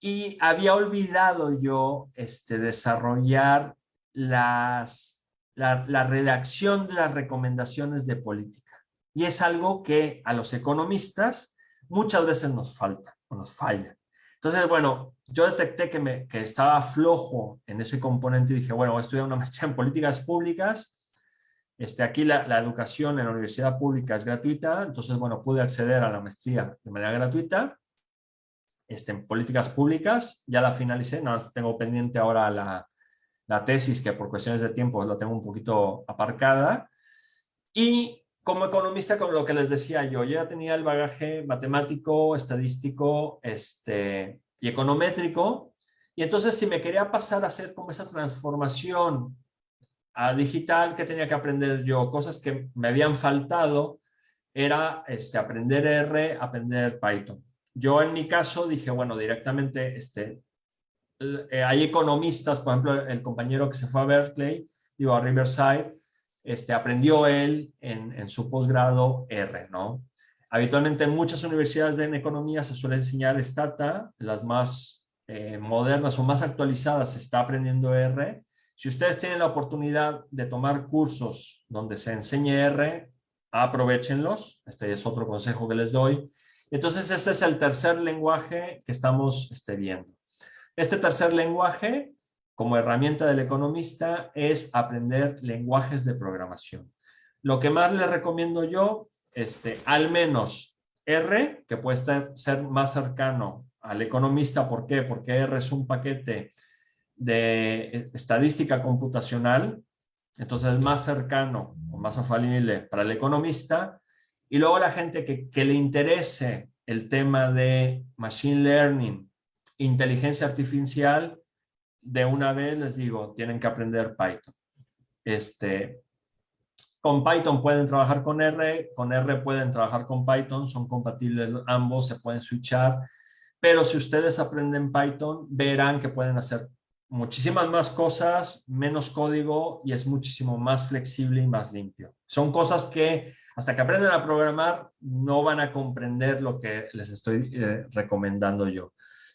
y había olvidado yo este, desarrollar las, la, la, redacción de las recomendaciones de política. Y es algo que a los economistas muchas veces nos falta o nos falla. Entonces, bueno, yo detecté que, me, que estaba flojo en ese componente y dije, bueno, voy a estudiar una maestría en políticas públicas. Este, aquí la, la educación en la universidad pública es gratuita, entonces, bueno, pude acceder a la maestría de manera gratuita este, en políticas públicas, ya la finalicé, nada más tengo pendiente ahora la, la tesis que por cuestiones de tiempo la tengo un poquito aparcada. Y como economista, con lo que les decía yo, ya tenía el bagaje matemático, estadístico este, y econométrico, y entonces si me quería pasar a hacer como esa transformación a digital, que tenía que aprender yo? Cosas que me habían faltado, era este, aprender R, aprender Python. Yo en mi caso dije, bueno, directamente, este, eh, hay economistas, por ejemplo, el compañero que se fue a Berkeley, digo, a Riverside, este, aprendió él en, su posgrado R, ¿no? Habitualmente en muchas universidades de economía se suele enseñar Stata, las más eh, modernas o más actualizadas se está aprendiendo R. Si ustedes tienen la oportunidad de tomar cursos donde se enseñe R, aprovechenlos. Este es otro consejo que les doy. Entonces, este es el tercer lenguaje que estamos este, viendo. Este tercer lenguaje, como herramienta del economista, es aprender lenguajes de programación. Lo que más les recomiendo yo, este, al menos R, que puede ser más cercano al economista. ¿Por qué? Porque R es un paquete de estadística computacional, entonces es más cercano o más afalible para el economista. Y luego la gente que, que le interese el tema de machine learning, inteligencia artificial, de una vez les digo, tienen que aprender Python. Este, con Python pueden trabajar con R, con R pueden trabajar con Python, son compatibles ambos, se pueden switchar, pero si ustedes aprenden Python, verán que pueden hacer muchísimas más cosas, menos código y es muchísimo más flexible y más limpio. Son cosas que hasta que aprenden a programar no van a comprender lo que les estoy eh, recomendando yo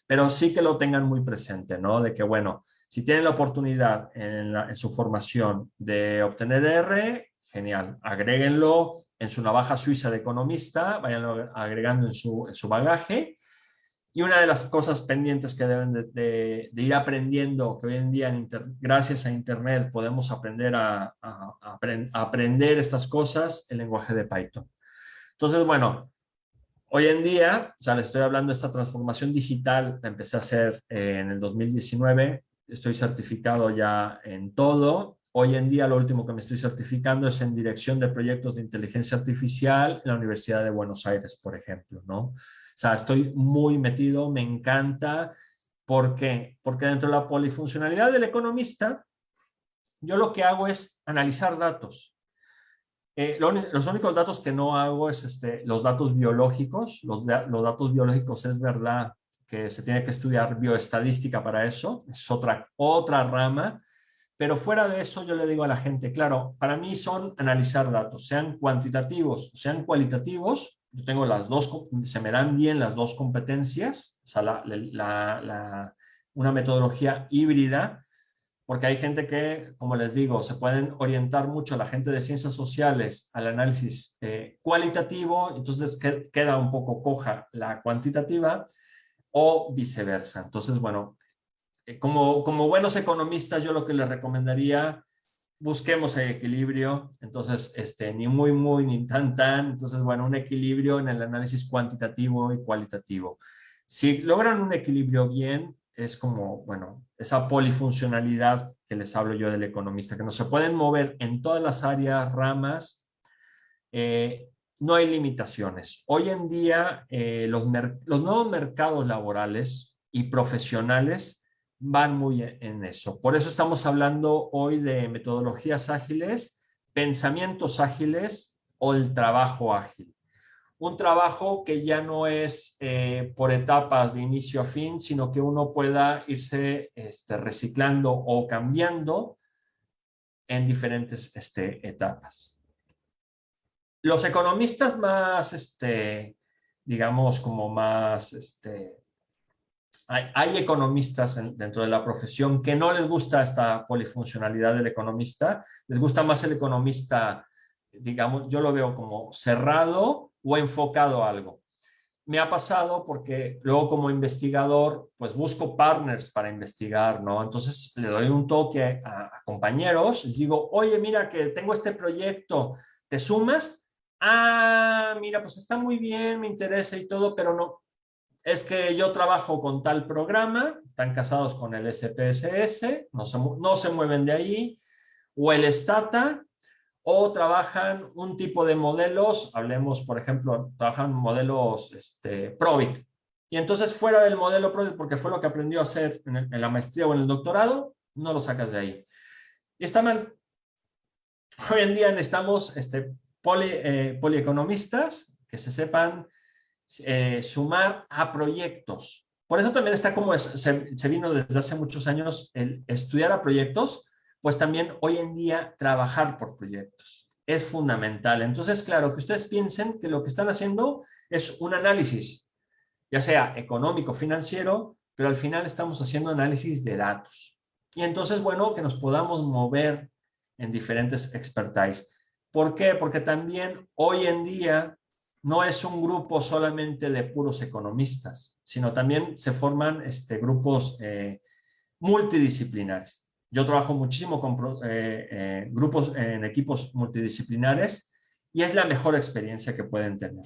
pero sí que lo tengan muy presente, ¿no? De que, bueno, si tienen la oportunidad en, su formación de obtener R, genial, agréguenlo en su navaja suiza de economista, vayan agregando en su, en su bagaje. Y una de las cosas pendientes que deben de, ir aprendiendo, que hoy en día, gracias a Internet, podemos aprender a, a aprender estas cosas, el lenguaje de Python. Entonces, bueno, Hoy en día, o sea, les estoy hablando de esta transformación digital, la empecé a hacer eh, en el 2019, estoy certificado ya en todo. Hoy en día lo último que me estoy certificando es en dirección de proyectos de inteligencia artificial en la Universidad de Buenos Aires, por ejemplo, ¿no? O sea, estoy muy metido, me encanta. ¿Por qué? Porque dentro de la polifuncionalidad del economista, yo lo que hago es analizar datos. Eh, los únicos datos que no hago es este, los datos biológicos. Los, los datos biológicos es verdad que se tiene que estudiar bioestadística para eso, es otra, otra rama, pero fuera de eso yo le digo a la gente, claro, para mí son analizar datos, sean cuantitativos, sean cualitativos, yo tengo las dos, se me dan bien las dos competencias, o sea, la, una metodología híbrida, porque hay gente que, como les digo, se pueden orientar mucho la gente de ciencias sociales al análisis eh, cualitativo, entonces queda un poco coja la cuantitativa, o viceversa. Entonces, bueno, eh, como, como buenos economistas, yo lo que les recomendaría, busquemos el equilibrio, entonces, este, ni muy, muy, ni tan, tan, entonces, bueno, un equilibrio en el análisis cuantitativo y cualitativo. Si logran un equilibrio bien, es como, bueno, esa polifuncionalidad que les hablo yo del economista, que no se pueden mover en todas las áreas, ramas, eh, no hay limitaciones. Hoy en día eh, los, los nuevos mercados laborales y profesionales van muy en eso. Por eso estamos hablando hoy de metodologías ágiles, pensamientos ágiles o el trabajo ágil. Un trabajo que ya no es eh, por etapas de inicio a fin, sino que uno pueda irse este, reciclando o cambiando en diferentes este, etapas. Los economistas más, este, digamos, como más este, hay, economistas dentro de la profesión que no les gusta esta polifuncionalidad del economista, les gusta más el economista, digamos, yo lo veo como cerrado o enfocado a algo. Me ha pasado porque luego como investigador, pues busco partners para investigar, ¿no? Entonces le doy un toque a, a compañeros, les digo, oye, mira que tengo este proyecto, ¿te sumas? Ah, mira, pues está muy bien, me interesa y todo, pero no, es que yo trabajo con tal programa, están casados con el SPSS, no se, no se mueven de ahí, o el Stata, o trabajan un tipo de modelos, hablemos, por ejemplo, trabajan modelos este, Probit. Y entonces fuera del modelo Probit, porque fue lo que aprendió a hacer en, la maestría o en el doctorado, no lo sacas de ahí. Y está mal. Hoy en día necesitamos este, poli, eh, polieconomistas que se sepan eh, sumar a proyectos. Por eso también está como se, vino desde hace muchos años el estudiar a proyectos, pues también hoy en día trabajar por proyectos. Es fundamental. Entonces, claro, que ustedes piensen que lo que están haciendo es un análisis, ya sea económico, financiero, pero al final estamos haciendo análisis de datos. Y entonces, bueno, que nos podamos mover en diferentes expertise. ¿Por qué? Porque también hoy en día no es un grupo solamente de puros economistas, sino también se forman este, grupos eh, multidisciplinares. Yo trabajo muchísimo con eh, eh, grupos en equipos multidisciplinares y es la mejor experiencia que pueden tener,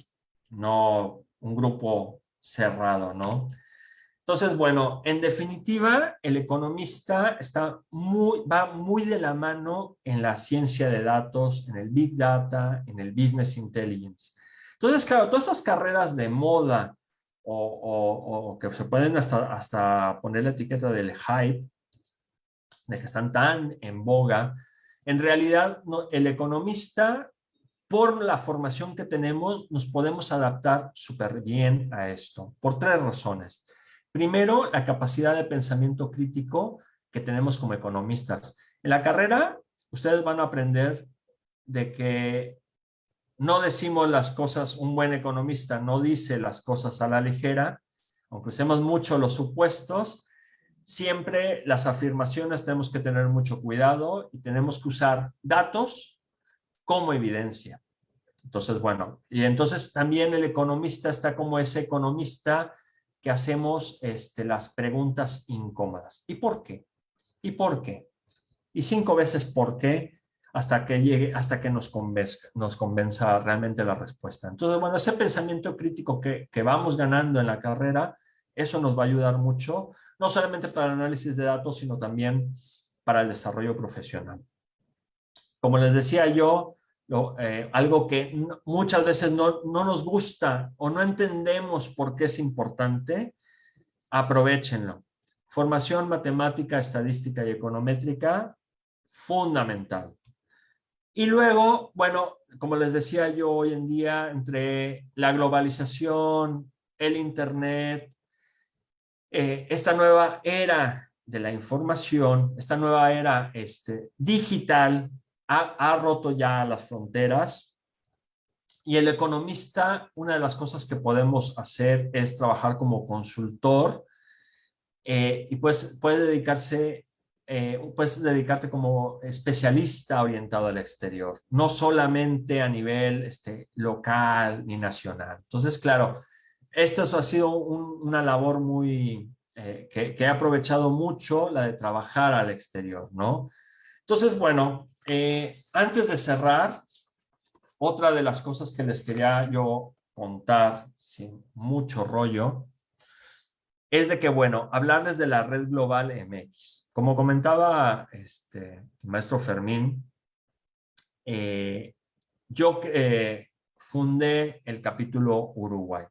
no un grupo cerrado, ¿no? Entonces, bueno, en definitiva, el economista está muy, va muy de la mano en la ciencia de datos, en el Big Data, en el Business Intelligence. Entonces, claro, todas estas carreras de moda o, que se pueden hasta, hasta poner la etiqueta del hype, de que están tan en boga, en realidad el economista, por la formación que tenemos, nos podemos adaptar súper bien a esto, por tres razones. Primero, la capacidad de pensamiento crítico que tenemos como economistas. En la carrera, ustedes van a aprender de que no decimos las cosas, un buen economista no dice las cosas a la ligera, aunque usemos mucho los supuestos, siempre las afirmaciones tenemos que tener mucho cuidado y tenemos que usar datos como evidencia. Entonces, bueno, y entonces también el economista está como ese economista que hacemos este, las preguntas incómodas. ¿Y por qué? ¿Y por qué? Y cinco veces por qué hasta que llegue, hasta que nos convenza, nos convenza realmente la respuesta. Entonces, bueno, ese pensamiento crítico que, que vamos ganando en la carrera, eso nos va a ayudar mucho, no solamente para el análisis de datos, sino también para el desarrollo profesional. Como les decía yo, eh, algo que muchas veces no, no, nos gusta o no entendemos por qué es importante, aprovechenlo. Formación matemática, estadística y econométrica, fundamental. Y luego, bueno, como les decía yo hoy en día, entre la globalización, el Internet, eh, esta nueva era de la información, esta nueva era este, digital, ha, ha, roto ya las fronteras. Y el economista, una de las cosas que podemos hacer es trabajar como consultor eh, y pues puede dedicarse eh, puedes dedicarte como especialista orientado al exterior, no solamente a nivel este, local ni nacional. Entonces, claro, esto ha sido una labor muy, eh, que, he aprovechado mucho, la de trabajar al exterior, ¿no? Entonces, bueno, eh, antes de cerrar, otra de las cosas que les quería yo contar, sin mucho rollo, es de que, bueno, hablarles de la red global MX. Como comentaba este, maestro Fermín, eh, yo fundé el capítulo Uruguay.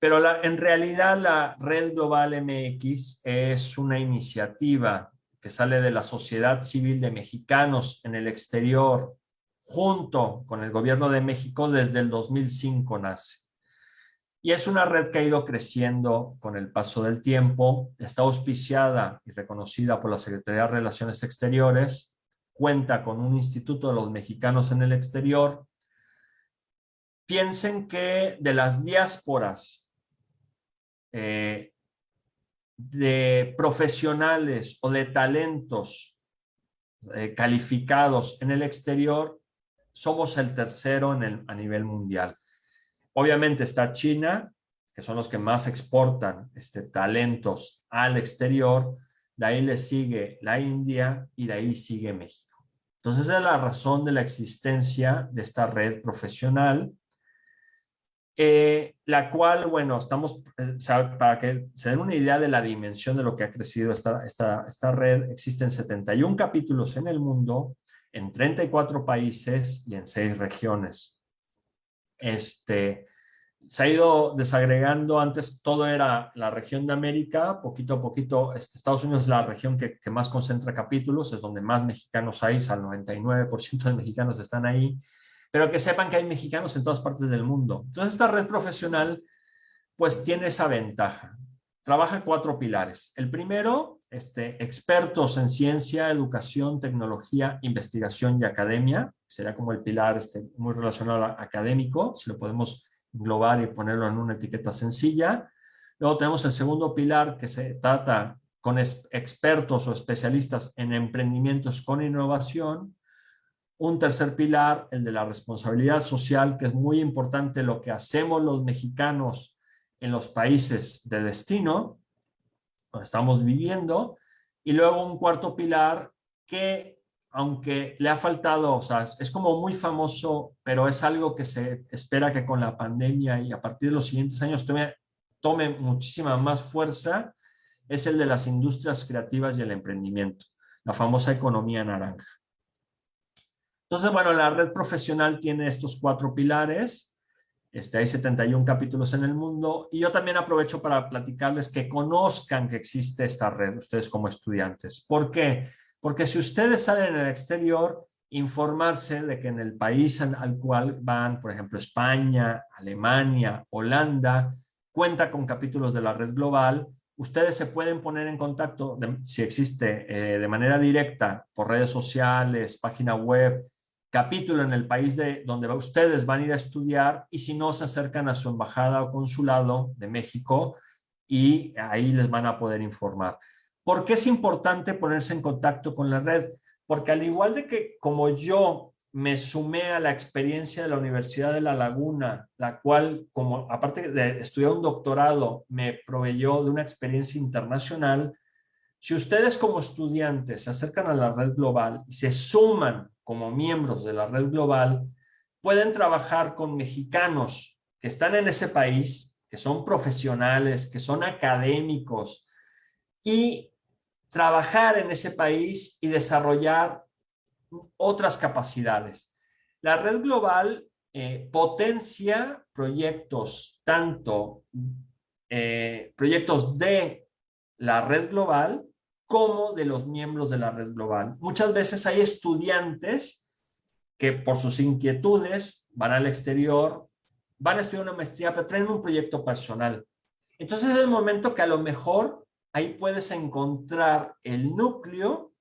Pero en realidad la Red Global MX es una iniciativa que sale de la sociedad civil de mexicanos en el exterior junto con el gobierno de México desde el 2005 nace. Y es una red que ha ido creciendo con el paso del tiempo, está auspiciada y reconocida por la Secretaría de Relaciones Exteriores, cuenta con un Instituto de los Mexicanos en el Exterior. Piensen que de las diásporas eh, de profesionales o de talentos eh, calificados en el exterior, somos el tercero en el, a nivel mundial. Obviamente está China, que son los que más exportan este, talentos al exterior, de ahí le sigue la India y de ahí sigue México. Entonces esa es la razón de la existencia de esta red profesional, eh, la cual, bueno, estamos, eh, para que se den una idea de la dimensión de lo que ha crecido esta, esta, esta red, existen 71 capítulos en el mundo, en 34 países y en 6 regiones. Este, se ha ido desagregando, antes todo era la región de América, poquito a poquito este, Estados Unidos es la región que, más concentra capítulos, es donde más mexicanos hay, o sea, el 99% de mexicanos están ahí, pero que sepan que hay mexicanos en todas partes del mundo. Entonces esta red profesional pues tiene esa ventaja. Trabaja cuatro pilares. El primero este, expertos en ciencia, educación, tecnología, investigación y academia. Sería como el pilar este, muy relacionado al académico, si lo podemos englobar y ponerlo en una etiqueta sencilla. Luego tenemos el segundo pilar que se trata con expertos o especialistas en emprendimientos con innovación. Un tercer pilar, el de la responsabilidad social, que es muy importante lo que hacemos los mexicanos en los países de destino estamos viviendo. Y luego un cuarto pilar que, aunque le ha faltado, o sea, es como muy famoso, pero es algo que se espera que con la pandemia y a partir de los siguientes años tome, tome muchísima más fuerza, es el de las industrias creativas y el emprendimiento, la famosa economía naranja. Entonces, bueno, la red profesional tiene estos cuatro pilares este, hay 71 capítulos en el mundo y yo también aprovecho para platicarles que conozcan que existe esta red, ustedes como estudiantes. ¿Por qué? Porque si ustedes salen en el exterior, informarse de que en el país al cual van, por ejemplo, España, Alemania, Holanda, cuenta con capítulos de la red global, ustedes se pueden poner en contacto, si existe, eh, de manera directa por redes sociales, página web, capítulo en el país de donde ustedes van a ir a estudiar y si no se acercan a su embajada o consulado de México y ahí les van a poder informar. ¿Por qué es importante ponerse en contacto con la red? Porque al igual de que como yo me sumé a la experiencia de la Universidad de La Laguna, la cual, como aparte de estudiar un doctorado, me proveyó de una experiencia internacional, si ustedes como estudiantes se acercan a la red global y se suman como miembros de la red global, pueden trabajar con mexicanos que están en ese país, que son profesionales, que son académicos, y trabajar en ese país y desarrollar otras capacidades. La red global eh, potencia proyectos, tanto eh, proyectos de la red global como de los miembros de la red global. Muchas veces hay estudiantes que por sus inquietudes van al exterior, van a estudiar una maestría, pero traen un proyecto personal. Entonces es el momento que a lo mejor ahí puedes encontrar el núcleo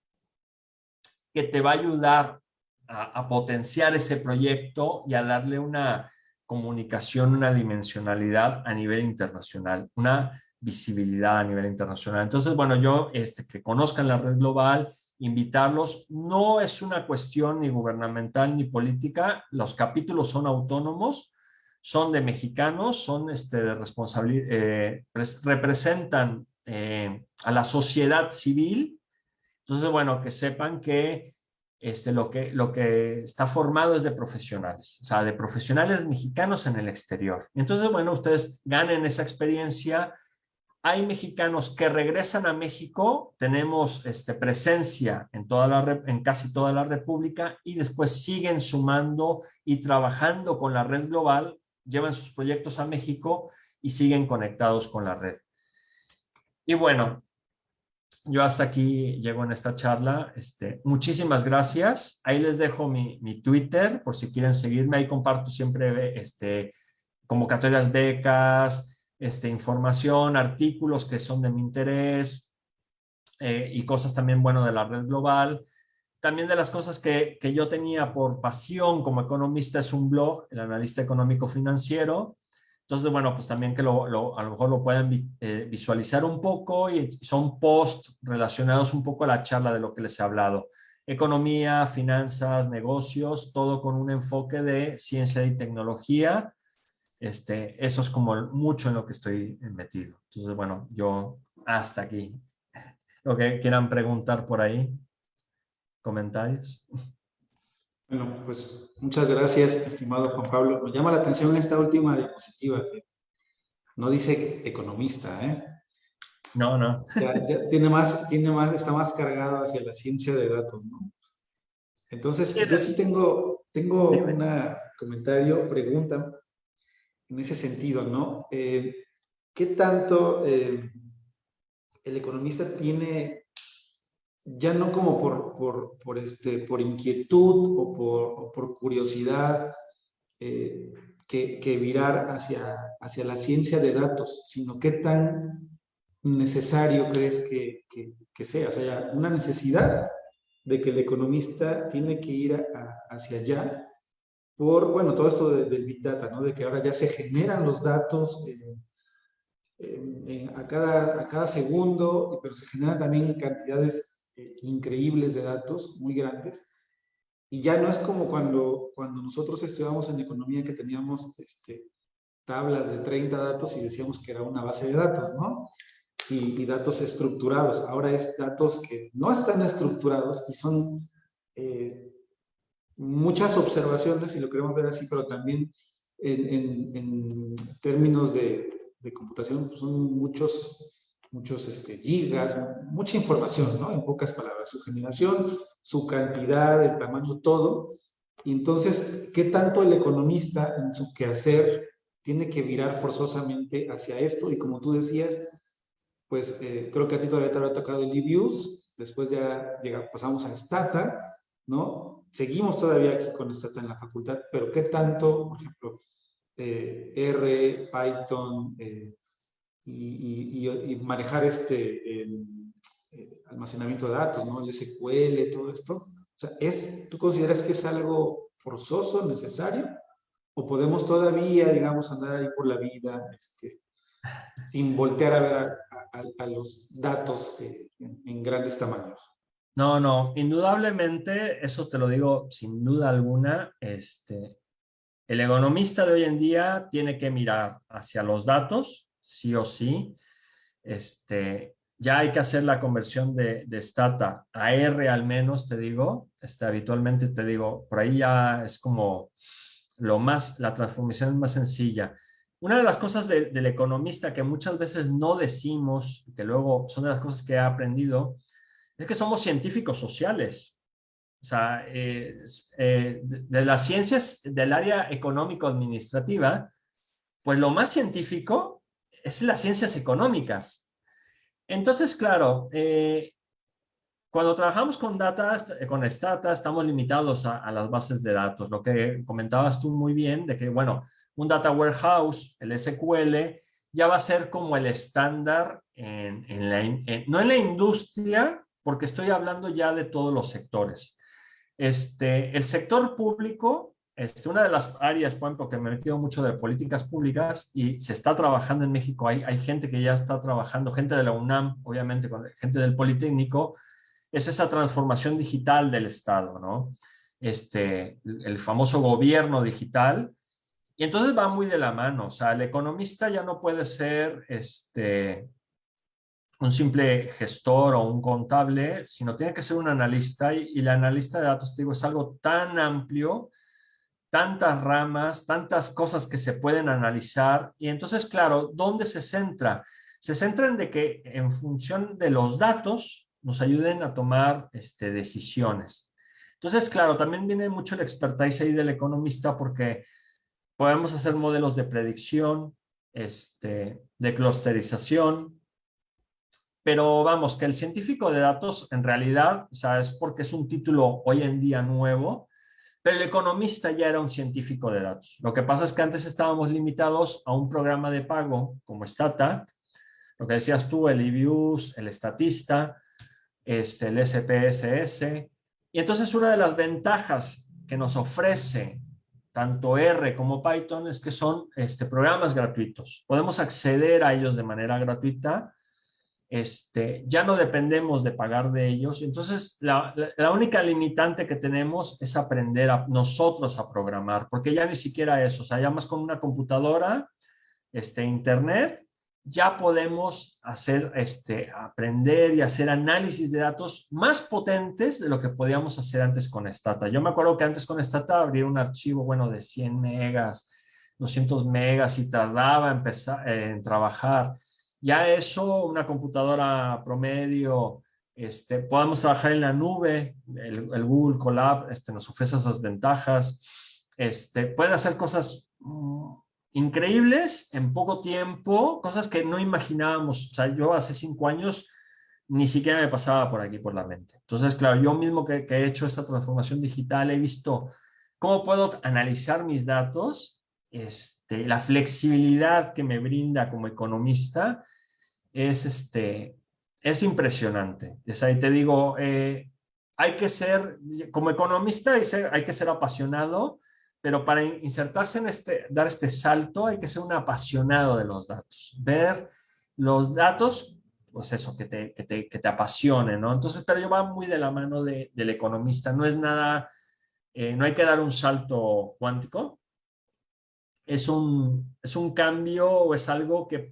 que te va a ayudar a, potenciar ese proyecto y a darle una comunicación, una dimensionalidad a nivel internacional, una visibilidad a nivel internacional. Entonces, bueno, yo, este, que conozcan la red global, invitarlos, no es una cuestión ni gubernamental ni política, los capítulos son autónomos, son de mexicanos, son este, de responsabilidad, eh, representan eh, a la sociedad civil. Entonces, bueno, que sepan este, que, lo que está formado es de profesionales, o sea, de profesionales mexicanos en el exterior. Entonces, bueno, ustedes ganen esa experiencia, hay mexicanos que regresan a México, tenemos este, presencia en, casi toda la República y después siguen sumando y trabajando con la red global, llevan sus proyectos a México y siguen conectados con la red. Y bueno, yo hasta aquí llego en esta charla. Este, muchísimas gracias. Ahí les dejo mi, mi, Twitter por si quieren seguirme. Ahí comparto siempre este, convocatorias, becas, este, información, artículos que son de mi interés eh, y cosas también, bueno, de la red global. También de las cosas que, que yo tenía por pasión como economista es un blog, el analista económico financiero, entonces, bueno, pues también que lo, a lo mejor lo pueden eh, visualizar un poco y son posts relacionados un poco a la charla de lo que les he hablado. Economía, finanzas, negocios, todo con un enfoque de ciencia y tecnología. Este, eso es como mucho en lo que estoy metido. Entonces, bueno, yo hasta aquí. Lo que quieran preguntar por ahí, comentarios. Bueno, pues muchas gracias, estimado Juan Pablo. Me llama la atención esta última diapositiva que no dice economista, ¿eh? No, no. Ya, tiene más, tiene más, está más cargado hacia la ciencia de datos, ¿no? Entonces, yo sí tengo, tengo un comentario, pregunta en ese sentido, ¿no? Eh, ¿Qué tanto eh, el economista tiene ya no como por, por, este, por inquietud o por, por curiosidad eh, que, que, virar hacia, hacia la ciencia de datos, sino qué tan necesario crees que, que, sea. O sea, una necesidad de que el economista tiene que ir hacia allá por, bueno, todo esto del Big Data, ¿no? De que ahora ya se generan los datos a, cada, a cada segundo, pero se generan también cantidades increíbles de datos, muy grandes, y ya no es como cuando, cuando nosotros estudiábamos en economía que teníamos este, tablas de 30 datos y decíamos que era una base de datos, ¿no? Y, datos estructurados. Ahora es datos que no están estructurados y son eh, muchas observaciones, si lo queremos ver así, pero también en, términos de, computación pues son muchos muchos este, gigas, mucha información, ¿no? En pocas palabras, su generación, su cantidad, el tamaño, todo. Y entonces, ¿qué tanto el economista en su quehacer tiene que virar forzosamente hacia esto? Y como tú decías, pues eh, creo que a ti todavía te habrá tocado el e después ya llega, pasamos a Stata, ¿no? Seguimos todavía aquí con Stata en la facultad, pero ¿qué tanto, por ejemplo, eh, R, Python, eh, y, manejar este almacenamiento de datos, ¿no? El SQL, todo esto. O sea, es, ¿tú consideras que es algo forzoso, necesario? ¿O podemos todavía, digamos, andar ahí por la vida este, sin voltear a ver a, los datos en grandes tamaños? No, no, indudablemente, eso te lo digo sin duda alguna, este, el economista de hoy en día tiene que mirar hacia los datos sí o sí. Este, ya hay que hacer la conversión de, de Stata a R al menos, te digo. Este, habitualmente te digo, por ahí ya es como lo más, la transformación es más sencilla. Una de las cosas del economista que muchas veces no decimos, que luego son de las cosas que he aprendido, es que somos científicos sociales. O sea, eh, de, las ciencias del área económico-administrativa, pues lo más científico es las ciencias económicas. Entonces, claro, eh, cuando trabajamos con data, con Stata, estamos limitados a, las bases de datos. Lo que comentabas tú muy bien, de que, bueno, un data warehouse, el SQL, ya va a ser como el estándar, en, no en la industria, porque estoy hablando ya de todos los sectores. Este, el sector público este, una de las áreas, por ejemplo, que me he metido mucho de políticas públicas y se está trabajando en México, hay, hay gente que ya está trabajando, gente de la UNAM, obviamente, gente del Politécnico, es esa transformación digital del Estado, ¿no? Este, el famoso gobierno digital, y entonces va muy de la mano, o sea, el economista ya no puede ser este, un simple gestor o un contable, sino tiene que ser un analista, y, y el analista de datos, te digo, es algo tan amplio tantas ramas, tantas cosas que se pueden analizar. Y entonces, claro, ¿dónde se centra? Se centra en de que en función de los datos nos ayuden a tomar este, decisiones. Entonces, claro, también viene mucho el expertise ahí del economista porque podemos hacer modelos de predicción, este, de clusterización, pero vamos, que el científico de datos en realidad, o sea, es porque es un título hoy en día nuevo, pero el economista ya era un científico de datos. Lo que pasa es que antes estábamos limitados a un programa de pago como Stata, lo que decías tú, el IBIUS, el Estatista, este, el SPSS. Y entonces una de las ventajas que nos ofrece tanto R como Python es que son este, programas gratuitos. Podemos acceder a ellos de manera gratuita este, ya no dependemos de pagar de ellos. Entonces, la, única limitante que tenemos es aprender a nosotros a programar, porque ya ni siquiera eso, o sea, ya más con una computadora, este, internet, ya podemos hacer, este, aprender y hacer análisis de datos más potentes de lo que podíamos hacer antes con Stata. Yo me acuerdo que antes con Stata abrir un archivo, bueno, de 100 megas, 200 megas y tardaba empezar, en trabajar. Ya eso, una computadora promedio, este, podemos trabajar en la nube, el, Google Colab este, nos ofrece esas ventajas, este, pueden hacer cosas mm, increíbles en poco tiempo, cosas que no imaginábamos. O sea, yo hace cinco años ni siquiera me pasaba por aquí por la mente. Entonces, claro, yo mismo que he hecho esta transformación digital he visto cómo puedo analizar mis datos este, la flexibilidad que me brinda como economista es, este, es impresionante. Es ahí te digo, eh, hay que ser, como economista hay, hay, que ser apasionado, pero para insertarse en este, dar este salto hay que ser un apasionado de los datos. Ver los datos, pues eso, que te, que te, que te apasione, ¿no? Entonces, pero yo va muy de la mano de, del economista, no es nada, eh, no hay que dar un salto cuántico, es un, es un cambio o es algo que,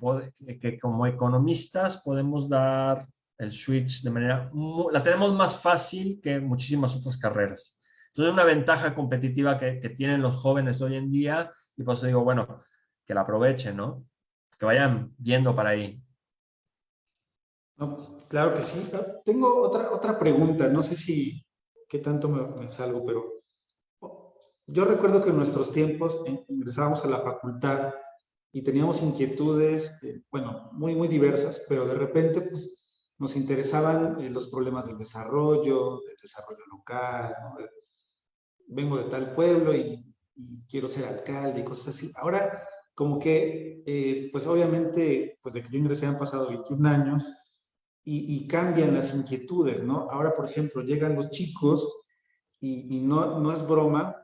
que como economistas podemos dar el switch de manera, la tenemos más fácil que muchísimas otras carreras. Entonces, una ventaja competitiva que, que tienen los jóvenes hoy en día, y por eso digo, bueno, que la aprovechen, ¿no? Que vayan viendo para ahí. claro que sí. Tengo otra, otra pregunta, no sé si, qué tanto me salgo, pero yo recuerdo que en nuestros tiempos ingresábamos a la facultad y teníamos inquietudes, eh, bueno, muy, muy diversas, pero de repente pues, nos interesaban eh, los problemas del desarrollo, del desarrollo local, vengo de tal pueblo y, quiero ser alcalde y cosas así. Ahora, como que, eh, pues obviamente, pues de que yo ingresé han pasado 21 años y, y, cambian las inquietudes, ¿no? Ahora, por ejemplo, llegan los chicos y, y no, no es broma,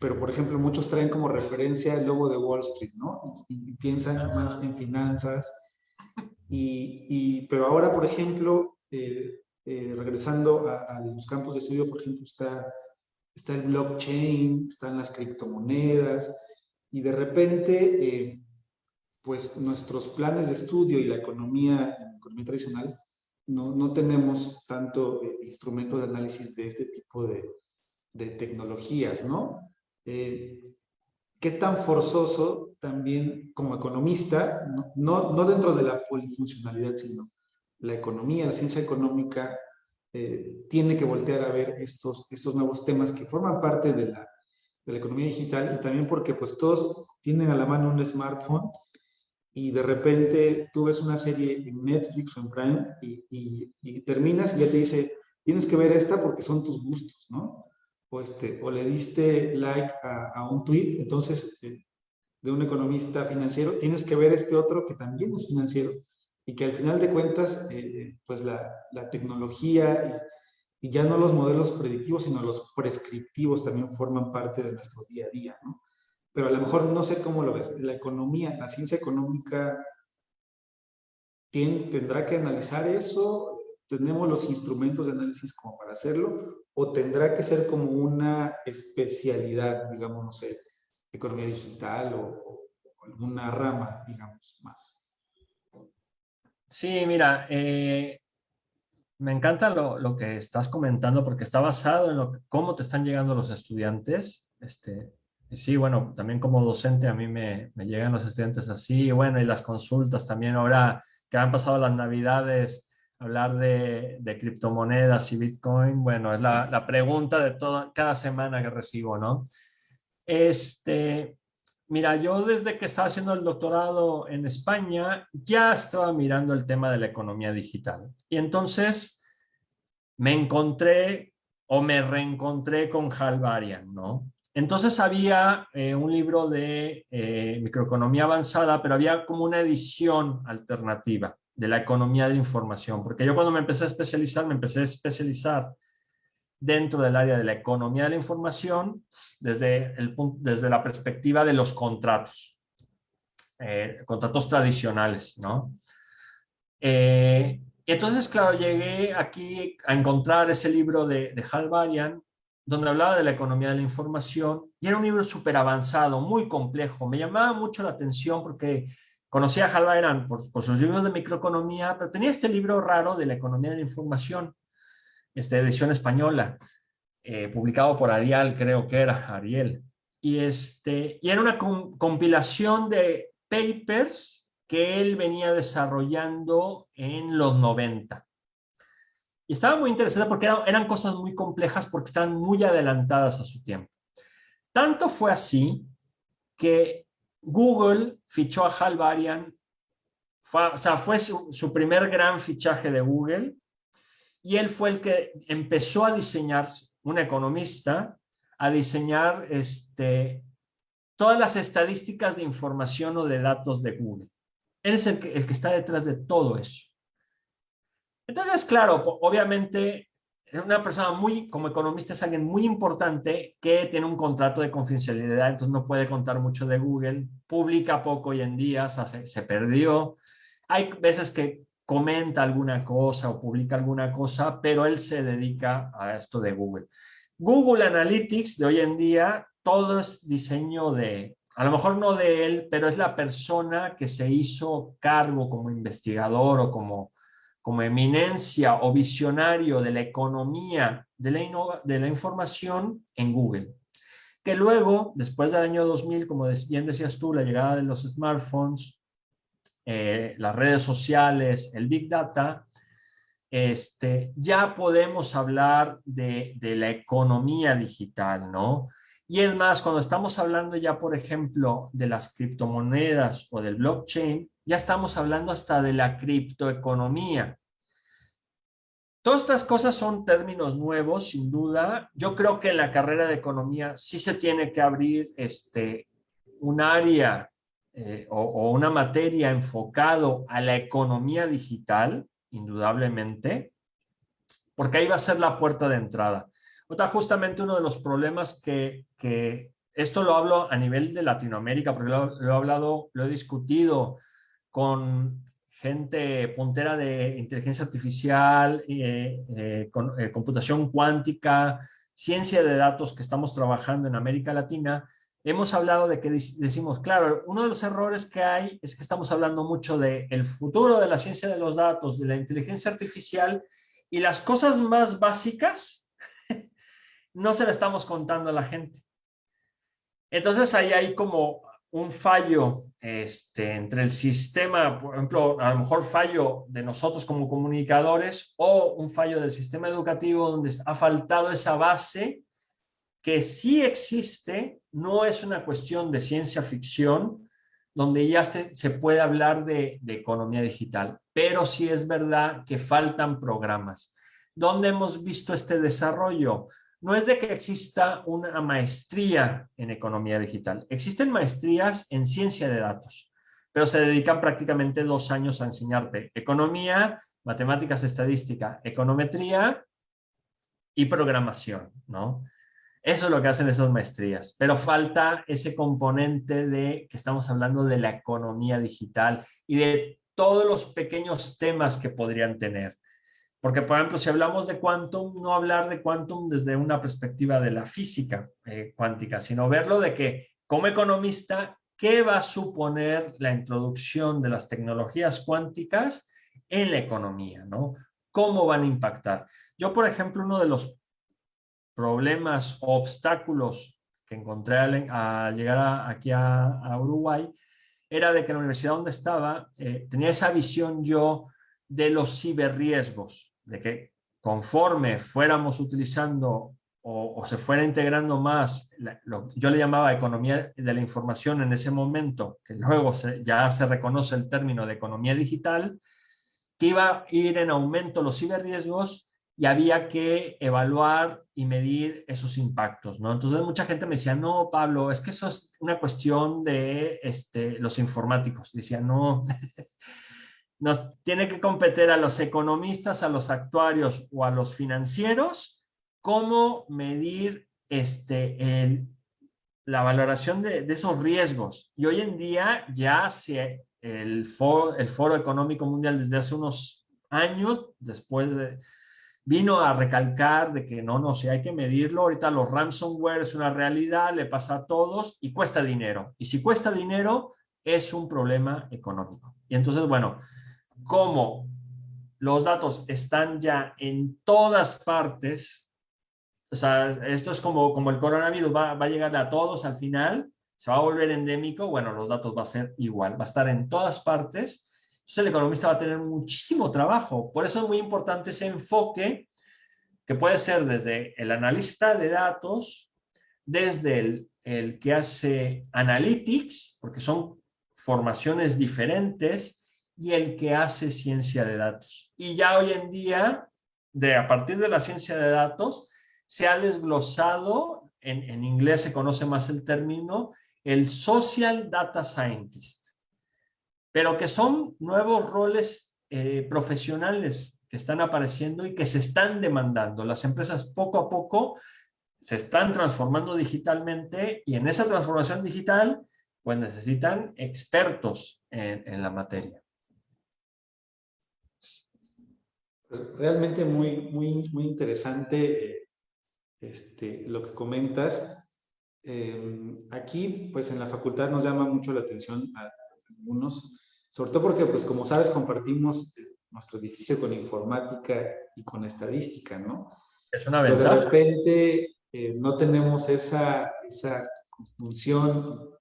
pero por ejemplo muchos traen como referencia el logo de Wall Street, ¿no? Y, piensan más en finanzas. Y, pero ahora, por ejemplo, eh, eh, regresando a, los campos de estudio, por ejemplo, está, está el blockchain, están las criptomonedas, y de repente, eh, pues nuestros planes de estudio y la economía, la economía tradicional, no, no tenemos tanto instrumentos de análisis de este tipo de, de tecnologías, ¿no? Eh, qué tan forzoso también como economista, no, no, dentro de la polifuncionalidad, sino la economía, la ciencia económica, eh, tiene que voltear a ver estos, estos nuevos temas que forman parte de la, de la economía digital y también porque pues todos tienen a la mano un smartphone y de repente tú ves una serie en Netflix o en Prime y, y, y terminas y ya te dice, tienes que ver esta porque son tus gustos, ¿no? O, este, o le diste like a, un tweet, entonces eh, de un economista financiero, tienes que ver este otro que también es financiero y que al final de cuentas, eh, pues la, tecnología y, ya no los modelos predictivos, sino los prescriptivos también forman parte de nuestro día a día, ¿no? Pero a lo mejor no sé cómo lo ves. La economía, la ciencia económica tiene, tendrá que analizar eso, tenemos los instrumentos de análisis como para hacerlo, o tendrá que ser como una especialidad, digamos, no sé, economía digital o, alguna rama, digamos, más. Sí, mira, eh, me encanta lo, que estás comentando porque está basado en lo, cómo te están llegando los estudiantes. Este, sí, bueno, también como docente a mí me llegan los estudiantes así, bueno, y las consultas también ahora que han pasado las navidades, hablar de, criptomonedas y Bitcoin, bueno, es la, pregunta de toda, cada semana que recibo, ¿no? Este, Mira, yo desde que estaba haciendo el doctorado en España ya estaba mirando el tema de la economía digital. Y entonces me encontré o me reencontré con Hal Varian, ¿no? Entonces había eh, un libro de eh, microeconomía avanzada, pero había como una edición alternativa de la economía de información, porque yo cuando me empecé a especializar, me empecé a especializar dentro del área de la economía de la información desde, el, desde la perspectiva de los contratos, eh, contratos tradicionales, ¿no? Eh, entonces, claro, llegué aquí a encontrar ese libro de, de Hal Varian, donde hablaba de la economía de la información, y era un libro súper avanzado, muy complejo. Me llamaba mucho la atención porque conocía a Hal Varian por, por sus libros de microeconomía, pero tenía este libro raro de la economía de la información, esta edición española, eh, publicado por Ariel, creo que era Ariel. Y, este, y era una compilación de papers que él venía desarrollando en los 90. Y estaba muy interesante porque eran cosas muy complejas porque estaban muy adelantadas a su tiempo. Tanto fue así que Google fichó a Hal Varian, o sea, fue su, su, primer gran fichaje de Google y él fue el que empezó a diseñar, un economista, a diseñar este, todas las estadísticas de información o de datos de Google. Él es el que, el que está detrás de todo eso. Entonces, claro, obviamente, una persona muy, como economista, es alguien muy importante que tiene un contrato de confidencialidad, entonces no puede contar mucho de Google, publica poco hoy en día, se, se perdió. Hay veces que comenta alguna cosa o publica alguna cosa, pero él se dedica a esto de Google. Google Analytics de hoy en día, todo es diseño de, a lo mejor no de él, pero es la persona que se hizo cargo como investigador o como, como eminencia o visionario de la economía de la, de la información en Google. Que luego, después del año 2000, como bien decías tú, la llegada de los smartphones, eh, las redes sociales, el Big Data, este, ya podemos hablar de, de, la economía digital, ¿no? Y es más, cuando estamos hablando ya, por ejemplo, de las criptomonedas o del blockchain, ya estamos hablando hasta de la criptoeconomía. Todas estas cosas son términos nuevos, sin duda. Yo creo que en la carrera de economía sí se tiene que abrir este, un área eh, o, una materia enfocado a la economía digital, indudablemente, porque ahí va a ser la puerta de entrada. Otra, justamente uno de los problemas que, que esto lo hablo a nivel de Latinoamérica, porque lo, he hablado, lo he discutido con gente puntera de inteligencia artificial, eh, eh, con, computación cuántica, ciencia de datos que estamos trabajando en América Latina, hemos hablado de que decimos, claro, uno de los errores que hay es que estamos hablando mucho del el futuro de la ciencia de los datos, de la inteligencia artificial, y las cosas más básicas no se le estamos contando a la gente. Entonces ahí hay como un fallo este, entre el sistema, por ejemplo, a lo mejor fallo de nosotros como comunicadores o un fallo del sistema educativo donde ha faltado esa base que sí existe, no es una cuestión de ciencia ficción, donde ya se, puede hablar de, de, economía digital, pero sí es verdad que faltan programas. ¿Dónde hemos visto este desarrollo? No es de que exista una maestría en economía digital. Existen maestrías en ciencia de datos, pero se dedican prácticamente dos años a enseñarte economía, matemáticas, estadística, econometría y programación, ¿no? Eso es lo que hacen esas maestrías, pero falta ese componente de que estamos hablando de la economía digital y de todos los pequeños temas que podrían tener. Porque, por ejemplo, si hablamos de quantum, no hablar de quantum desde una perspectiva de la física eh, cuántica, sino verlo de que, como economista, ¿qué va a suponer la introducción de las tecnologías cuánticas en la economía? ¿no? ¿Cómo van a impactar? Yo, por ejemplo, uno de los problemas o obstáculos que encontré al, llegar aquí a, Uruguay era de que la universidad donde estaba eh, tenía esa visión yo de los ciberriesgos, de que conforme fuéramos utilizando o, se fuera integrando más, lo, yo le llamaba economía de la información en ese momento, que luego ya se reconoce el término de economía digital, que iba a ir en aumento los ciberriesgos y había que evaluar y medir esos impactos, ¿no? Entonces mucha gente me decía, no, Pablo, es que eso es una cuestión de este, los informáticos. Decía, no, nos tiene que competir a los economistas, a los actuarios o a los financieros, cómo medir este, la valoración de, esos riesgos. Y hoy en día ya se, el, foro, el Económico Mundial desde hace unos años, después de, vino a recalcar de que no, no, si hay que medirlo, ahorita los ransomware es una realidad, le pasa a todos y cuesta dinero. Y si cuesta dinero, es un problema económico. Y entonces, bueno, como los datos están ya en todas partes, o sea, esto es como, como el coronavirus va, va a llegar a todos al final, se va a volver endémico, bueno, los datos va a ser igual, va a estar en todas partes, entonces el economista va a tener muchísimo trabajo. Por eso es muy importante ese enfoque que puede ser desde el analista de datos, desde el, el que hace analytics, porque son formaciones diferentes, y el que hace ciencia de datos. Y ya hoy en día, de, a partir de la ciencia de datos, se ha desglosado, en, en inglés se conoce más el término, el Social Data Scientist, pero que son nuevos roles eh, profesionales que están apareciendo y que se están demandando. Las empresas poco a poco se están transformando digitalmente y en esa transformación digital pues necesitan expertos en la materia. Pues realmente muy, muy, muy interesante este, lo que comentas. Em, aquí, pues en la facultad nos llama mucho la atención a algunos, sobre todo porque, pues como sabes, compartimos eh, nuestro edificio con informática y con estadística, ¿no? Es una ventaja. de repente eh, no tenemos esa, esa función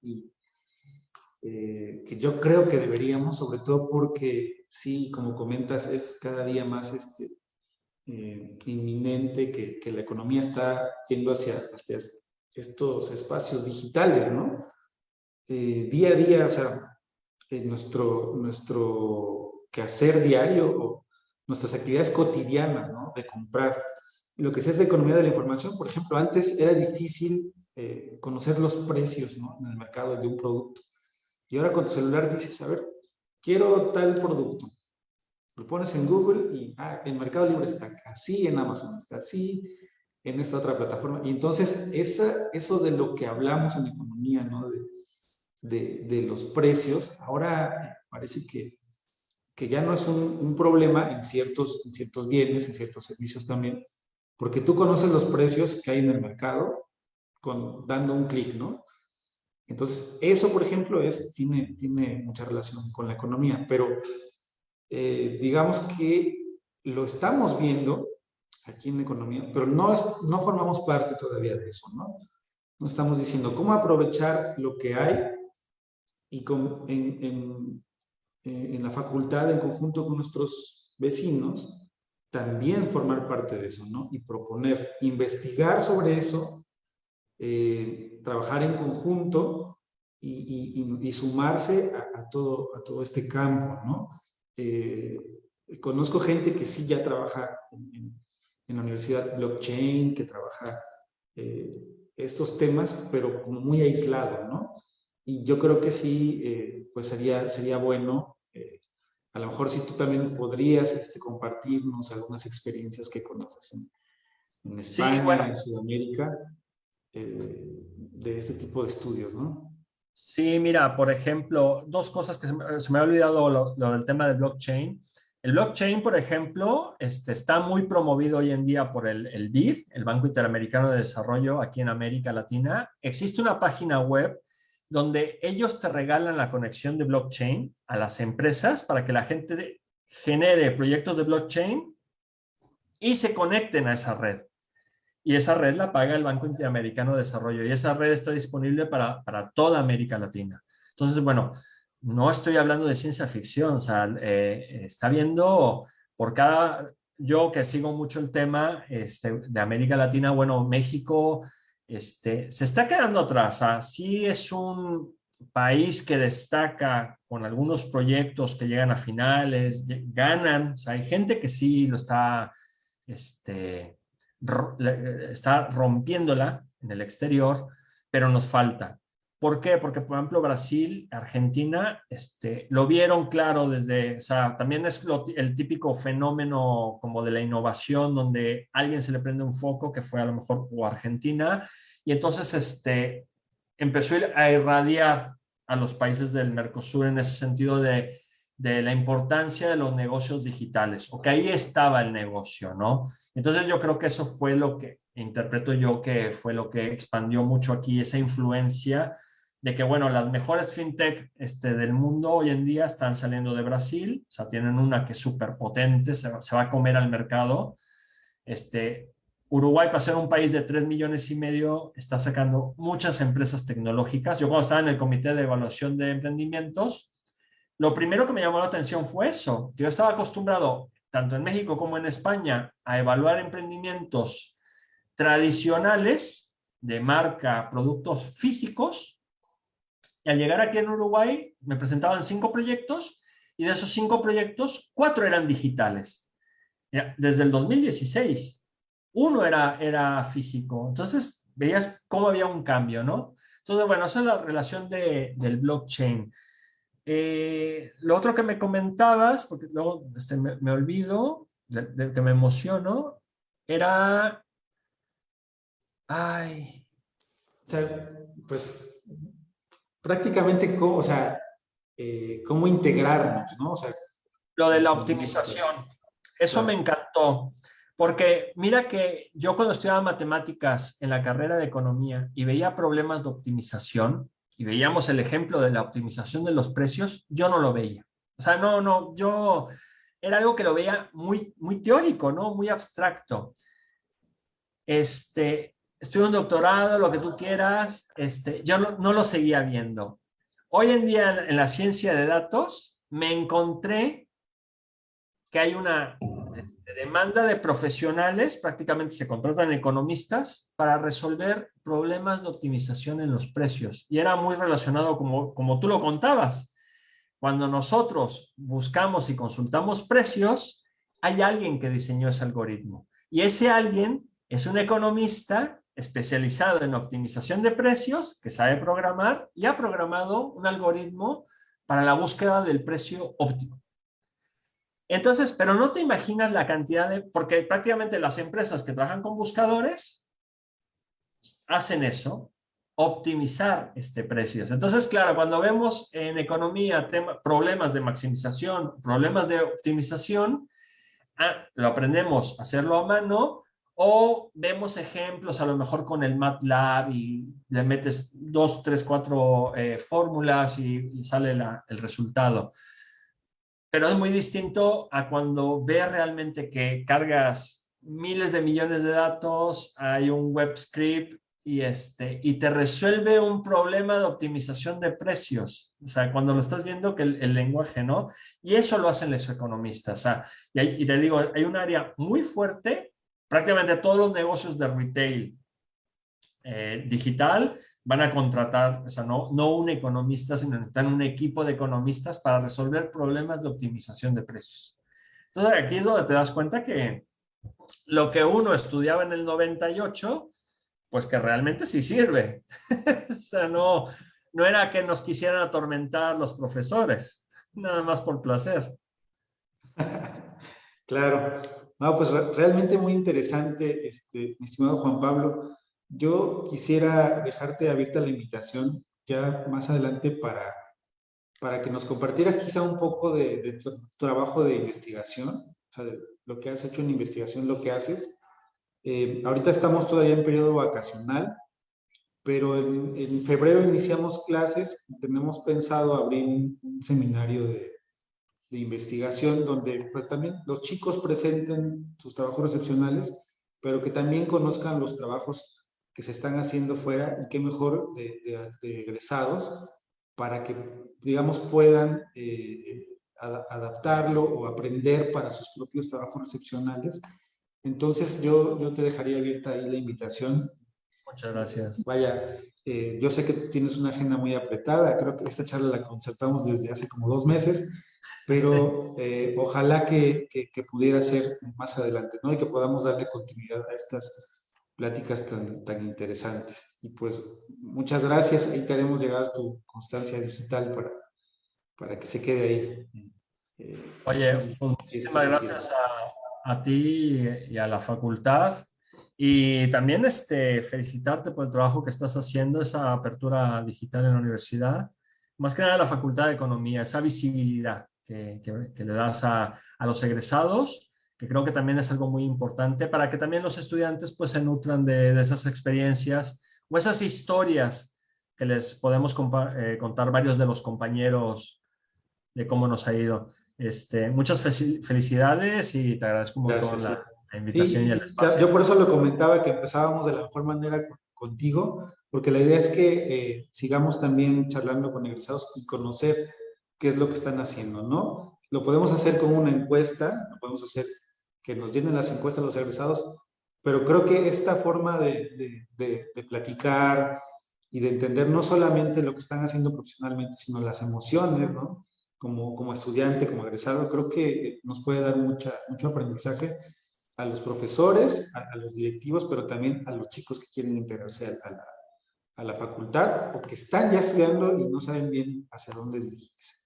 eh, que yo creo que deberíamos, sobre todo porque sí, como comentas, es cada día más este, eh, inminente que, que, la economía está yendo hacia, hacia estos espacios digitales, ¿no? Eh, día a día, o sea, nuestro, nuestro quehacer diario o nuestras actividades cotidianas, ¿no? De comprar. Lo que sea es de economía de la información, por ejemplo, antes era difícil eh, conocer los precios ¿no? en el mercado de un producto. Y ahora con tu celular dices, a ver, quiero tal producto. Lo pones en Google y ah, en Mercado Libre está así, en Amazon está así, en esta otra plataforma. Y entonces esa, eso de lo que hablamos en economía, ¿no? de, de, los precios, ahora parece que, que ya no es un, un, problema en ciertos, en ciertos bienes, en ciertos servicios también, porque tú conoces los precios que hay en el mercado con, dando un clic, ¿no? Entonces, eso, por ejemplo, es, tiene, tiene mucha relación con la economía, pero eh, digamos que lo estamos viendo aquí en la economía, pero no, es, no formamos parte todavía de eso, ¿no? No estamos diciendo cómo aprovechar lo que hay y con, en, en, eh, en la facultad, en conjunto con nuestros vecinos, también formar parte de eso, ¿no? Y proponer, investigar sobre eso eh, trabajar en conjunto y, y, y sumarse a, a, todo, a todo este campo, ¿no? Eh, conozco gente que sí ya trabaja en, en, la universidad blockchain, que trabaja eh, estos temas, pero como muy aislado, ¿no? Y yo creo que sí, eh, pues sería, sería bueno, a lo mejor si tú también podrías este, compartirnos algunas experiencias que conoces en, en España, sí, bueno. en Sudamérica, eh, de este tipo de estudios, ¿no? Sí, mira, por ejemplo, dos cosas que se me, ha olvidado lo, lo, del tema de blockchain. El blockchain, por ejemplo, este, está muy promovido hoy en día por el, el BID, el Banco Interamericano de Desarrollo aquí en América Latina. Existe una página web donde ellos te regalan la conexión de blockchain a las empresas para que la gente genere proyectos de blockchain y se conecten a esa red y esa red la paga el Banco Interamericano de Desarrollo y esa red está disponible para, para toda América Latina. Entonces, bueno, no estoy hablando de ciencia ficción, o sea, eh, está viendo por cada, yo que sigo mucho el tema este, de América Latina, bueno, México este, se está quedando atrás. ¿ah? Sí es un país que destaca con algunos proyectos que llegan a finales, ganan. O hay gente que sí lo está, este, está rompiéndola en el exterior, pero nos falta. ¿Por qué? Porque, por ejemplo, Brasil, Argentina, este, lo vieron claro desde, o sea, también es el típico fenómeno como de la innovación, donde alguien se le prende un foco, que fue a lo mejor o Argentina, y entonces este, empezó a irradiar a los países del Mercosur en ese sentido de, de la importancia de los negocios digitales, o que ahí estaba el negocio, ¿no? Entonces yo creo que eso fue lo que interpreto yo que fue lo que expandió mucho aquí esa influencia de que, bueno, las mejores fintech este, del mundo hoy en día están saliendo de Brasil, o sea, tienen una que es súper potente, se, va a comer al mercado. Este, Uruguay, para ser un país de 3 millones y medio, está sacando muchas empresas tecnológicas. Yo cuando estaba en el comité de evaluación de emprendimientos, lo primero que me llamó la atención fue eso, yo estaba acostumbrado, tanto en México como en España, a evaluar emprendimientos tradicionales de marca, productos físicos, y al llegar aquí en Uruguay me presentaban cinco proyectos y de esos cinco proyectos, cuatro eran digitales. Desde el 2016. Uno era, era físico. Entonces veías cómo había un cambio, ¿no? Entonces, bueno, esa es la relación de, del blockchain. Eh, lo otro que me comentabas, porque luego este, me, olvido, de, que me emociono, era... Ay. O sea, pues prácticamente, cómo, o sea, eh, cómo integrarnos, ¿no? O sea, Lo de la optimización, eso me encantó, porque mira que yo cuando estudiaba matemáticas en la carrera de economía y veía problemas de optimización, y veíamos el ejemplo de la optimización de los precios, yo no lo veía. O sea, no, no, yo era algo que lo veía muy, muy teórico, ¿no? Muy abstracto. Este, estuve un doctorado, lo que tú quieras, este, yo no, lo seguía viendo. Hoy en día en la ciencia de datos me encontré que hay una demanda de profesionales, prácticamente se contratan economistas para resolver problemas de optimización en los precios. Y era muy relacionado como, como tú lo contabas. Cuando nosotros buscamos y consultamos precios, hay alguien que diseñó ese algoritmo. Y ese alguien es un economista especializado en optimización de precios, que sabe programar y ha programado un algoritmo para la búsqueda del precio óptimo. Entonces, pero no te imaginas la cantidad de... Porque prácticamente las empresas que trabajan con buscadores hacen eso, optimizar este precios. Entonces, claro, cuando vemos en economía problemas de maximización, problemas de optimización, ah, lo aprendemos a hacerlo a mano, o vemos ejemplos a lo mejor con el MATLAB y le metes dos, tres, cuatro eh, fórmulas y, sale el resultado. Pero es muy distinto a cuando ves realmente que cargas miles de millones de datos, hay un web script y, este, y te resuelve un problema de optimización de precios. O sea, cuando lo estás viendo que el, lenguaje, ¿no? Y eso lo hacen los economistas. O sea, y, y te digo, hay un área muy fuerte prácticamente todos los negocios de retail eh, digital van a contratar, o sea, no, un economista, sino necesitan un equipo de economistas para resolver problemas de optimización de precios. Entonces aquí es donde te das cuenta que lo que uno estudiaba en el 98, pues que realmente sí sirve. o sea, no, no era que nos quisieran atormentar los profesores, nada más por placer. Claro. No, pues realmente muy interesante, este, mi estimado Juan Pablo. Yo quisiera dejarte abierta la invitación ya más adelante para, para que nos compartieras quizá un poco de, tu trabajo de investigación, o sea, de lo que has hecho en investigación, lo que haces. Eh, ahorita estamos todavía en periodo vacacional, pero en, febrero iniciamos clases y tenemos pensado abrir un seminario de, de investigación donde pues también los chicos presenten sus trabajos excepcionales, pero que también conozcan los trabajos que se están haciendo fuera y qué mejor de, egresados para que, digamos, puedan eh, adaptarlo o aprender para sus propios trabajos recepcionales. Entonces yo, yo te dejaría abierta ahí la invitación. Muchas gracias. Vaya, eh, yo sé que tienes una agenda muy apretada, creo que esta charla la concertamos desde hace como dos meses, pero eh, ojalá que, que, pudiera ser más adelante, ¿no? Y que podamos darle continuidad a estas pláticas tan, tan interesantes. Y pues muchas gracias, ahí te haremos llegar tu constancia digital para, para que se quede ahí. Eh, Oye, pues muchísimas gracias a, a, ti y a la facultad. Y también este, felicitarte por el trabajo que estás haciendo, esa apertura digital en la universidad. Más que nada la Facultad de Economía, esa visibilidad que, que, le das a, a los egresados que creo que también es algo muy importante para que también los estudiantes pues se nutran de, de esas experiencias o esas historias que les podemos eh, contar varios de los compañeros de cómo nos ha ido. Este, muchas felicidades y te agradezco un montón la, invitación y el espacio. Yo por eso lo comentaba que empezábamos de la mejor manera contigo, porque la idea es que eh, sigamos también charlando con egresados y conocer qué es lo que están haciendo, ¿no? Lo podemos hacer con una encuesta, lo podemos hacer que nos llenen las encuestas los egresados, pero creo que esta forma de, de, platicar y de entender no solamente lo que están haciendo profesionalmente, sino las emociones, ¿no? Como, como estudiante, como egresado, creo que nos puede dar mucho aprendizaje a los profesores, a, los directivos, pero también a los chicos que quieren integrarse a, la, a, la, facultad o que están ya estudiando y no saben bien hacia dónde dirigirse.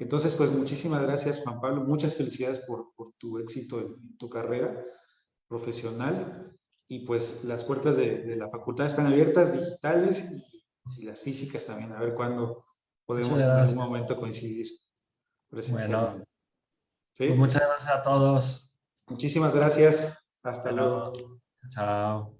Entonces, pues muchísimas gracias, Juan Pablo. Muchas felicidades por, por tu éxito en, tu carrera profesional. Y pues las puertas de, de la facultad están abiertas, digitales y, las físicas también. A ver cuándo podemos en algún momento coincidir. Bueno, ¿Sí? Pues muchas gracias a todos. Muchísimas gracias. Hasta luego. Chao.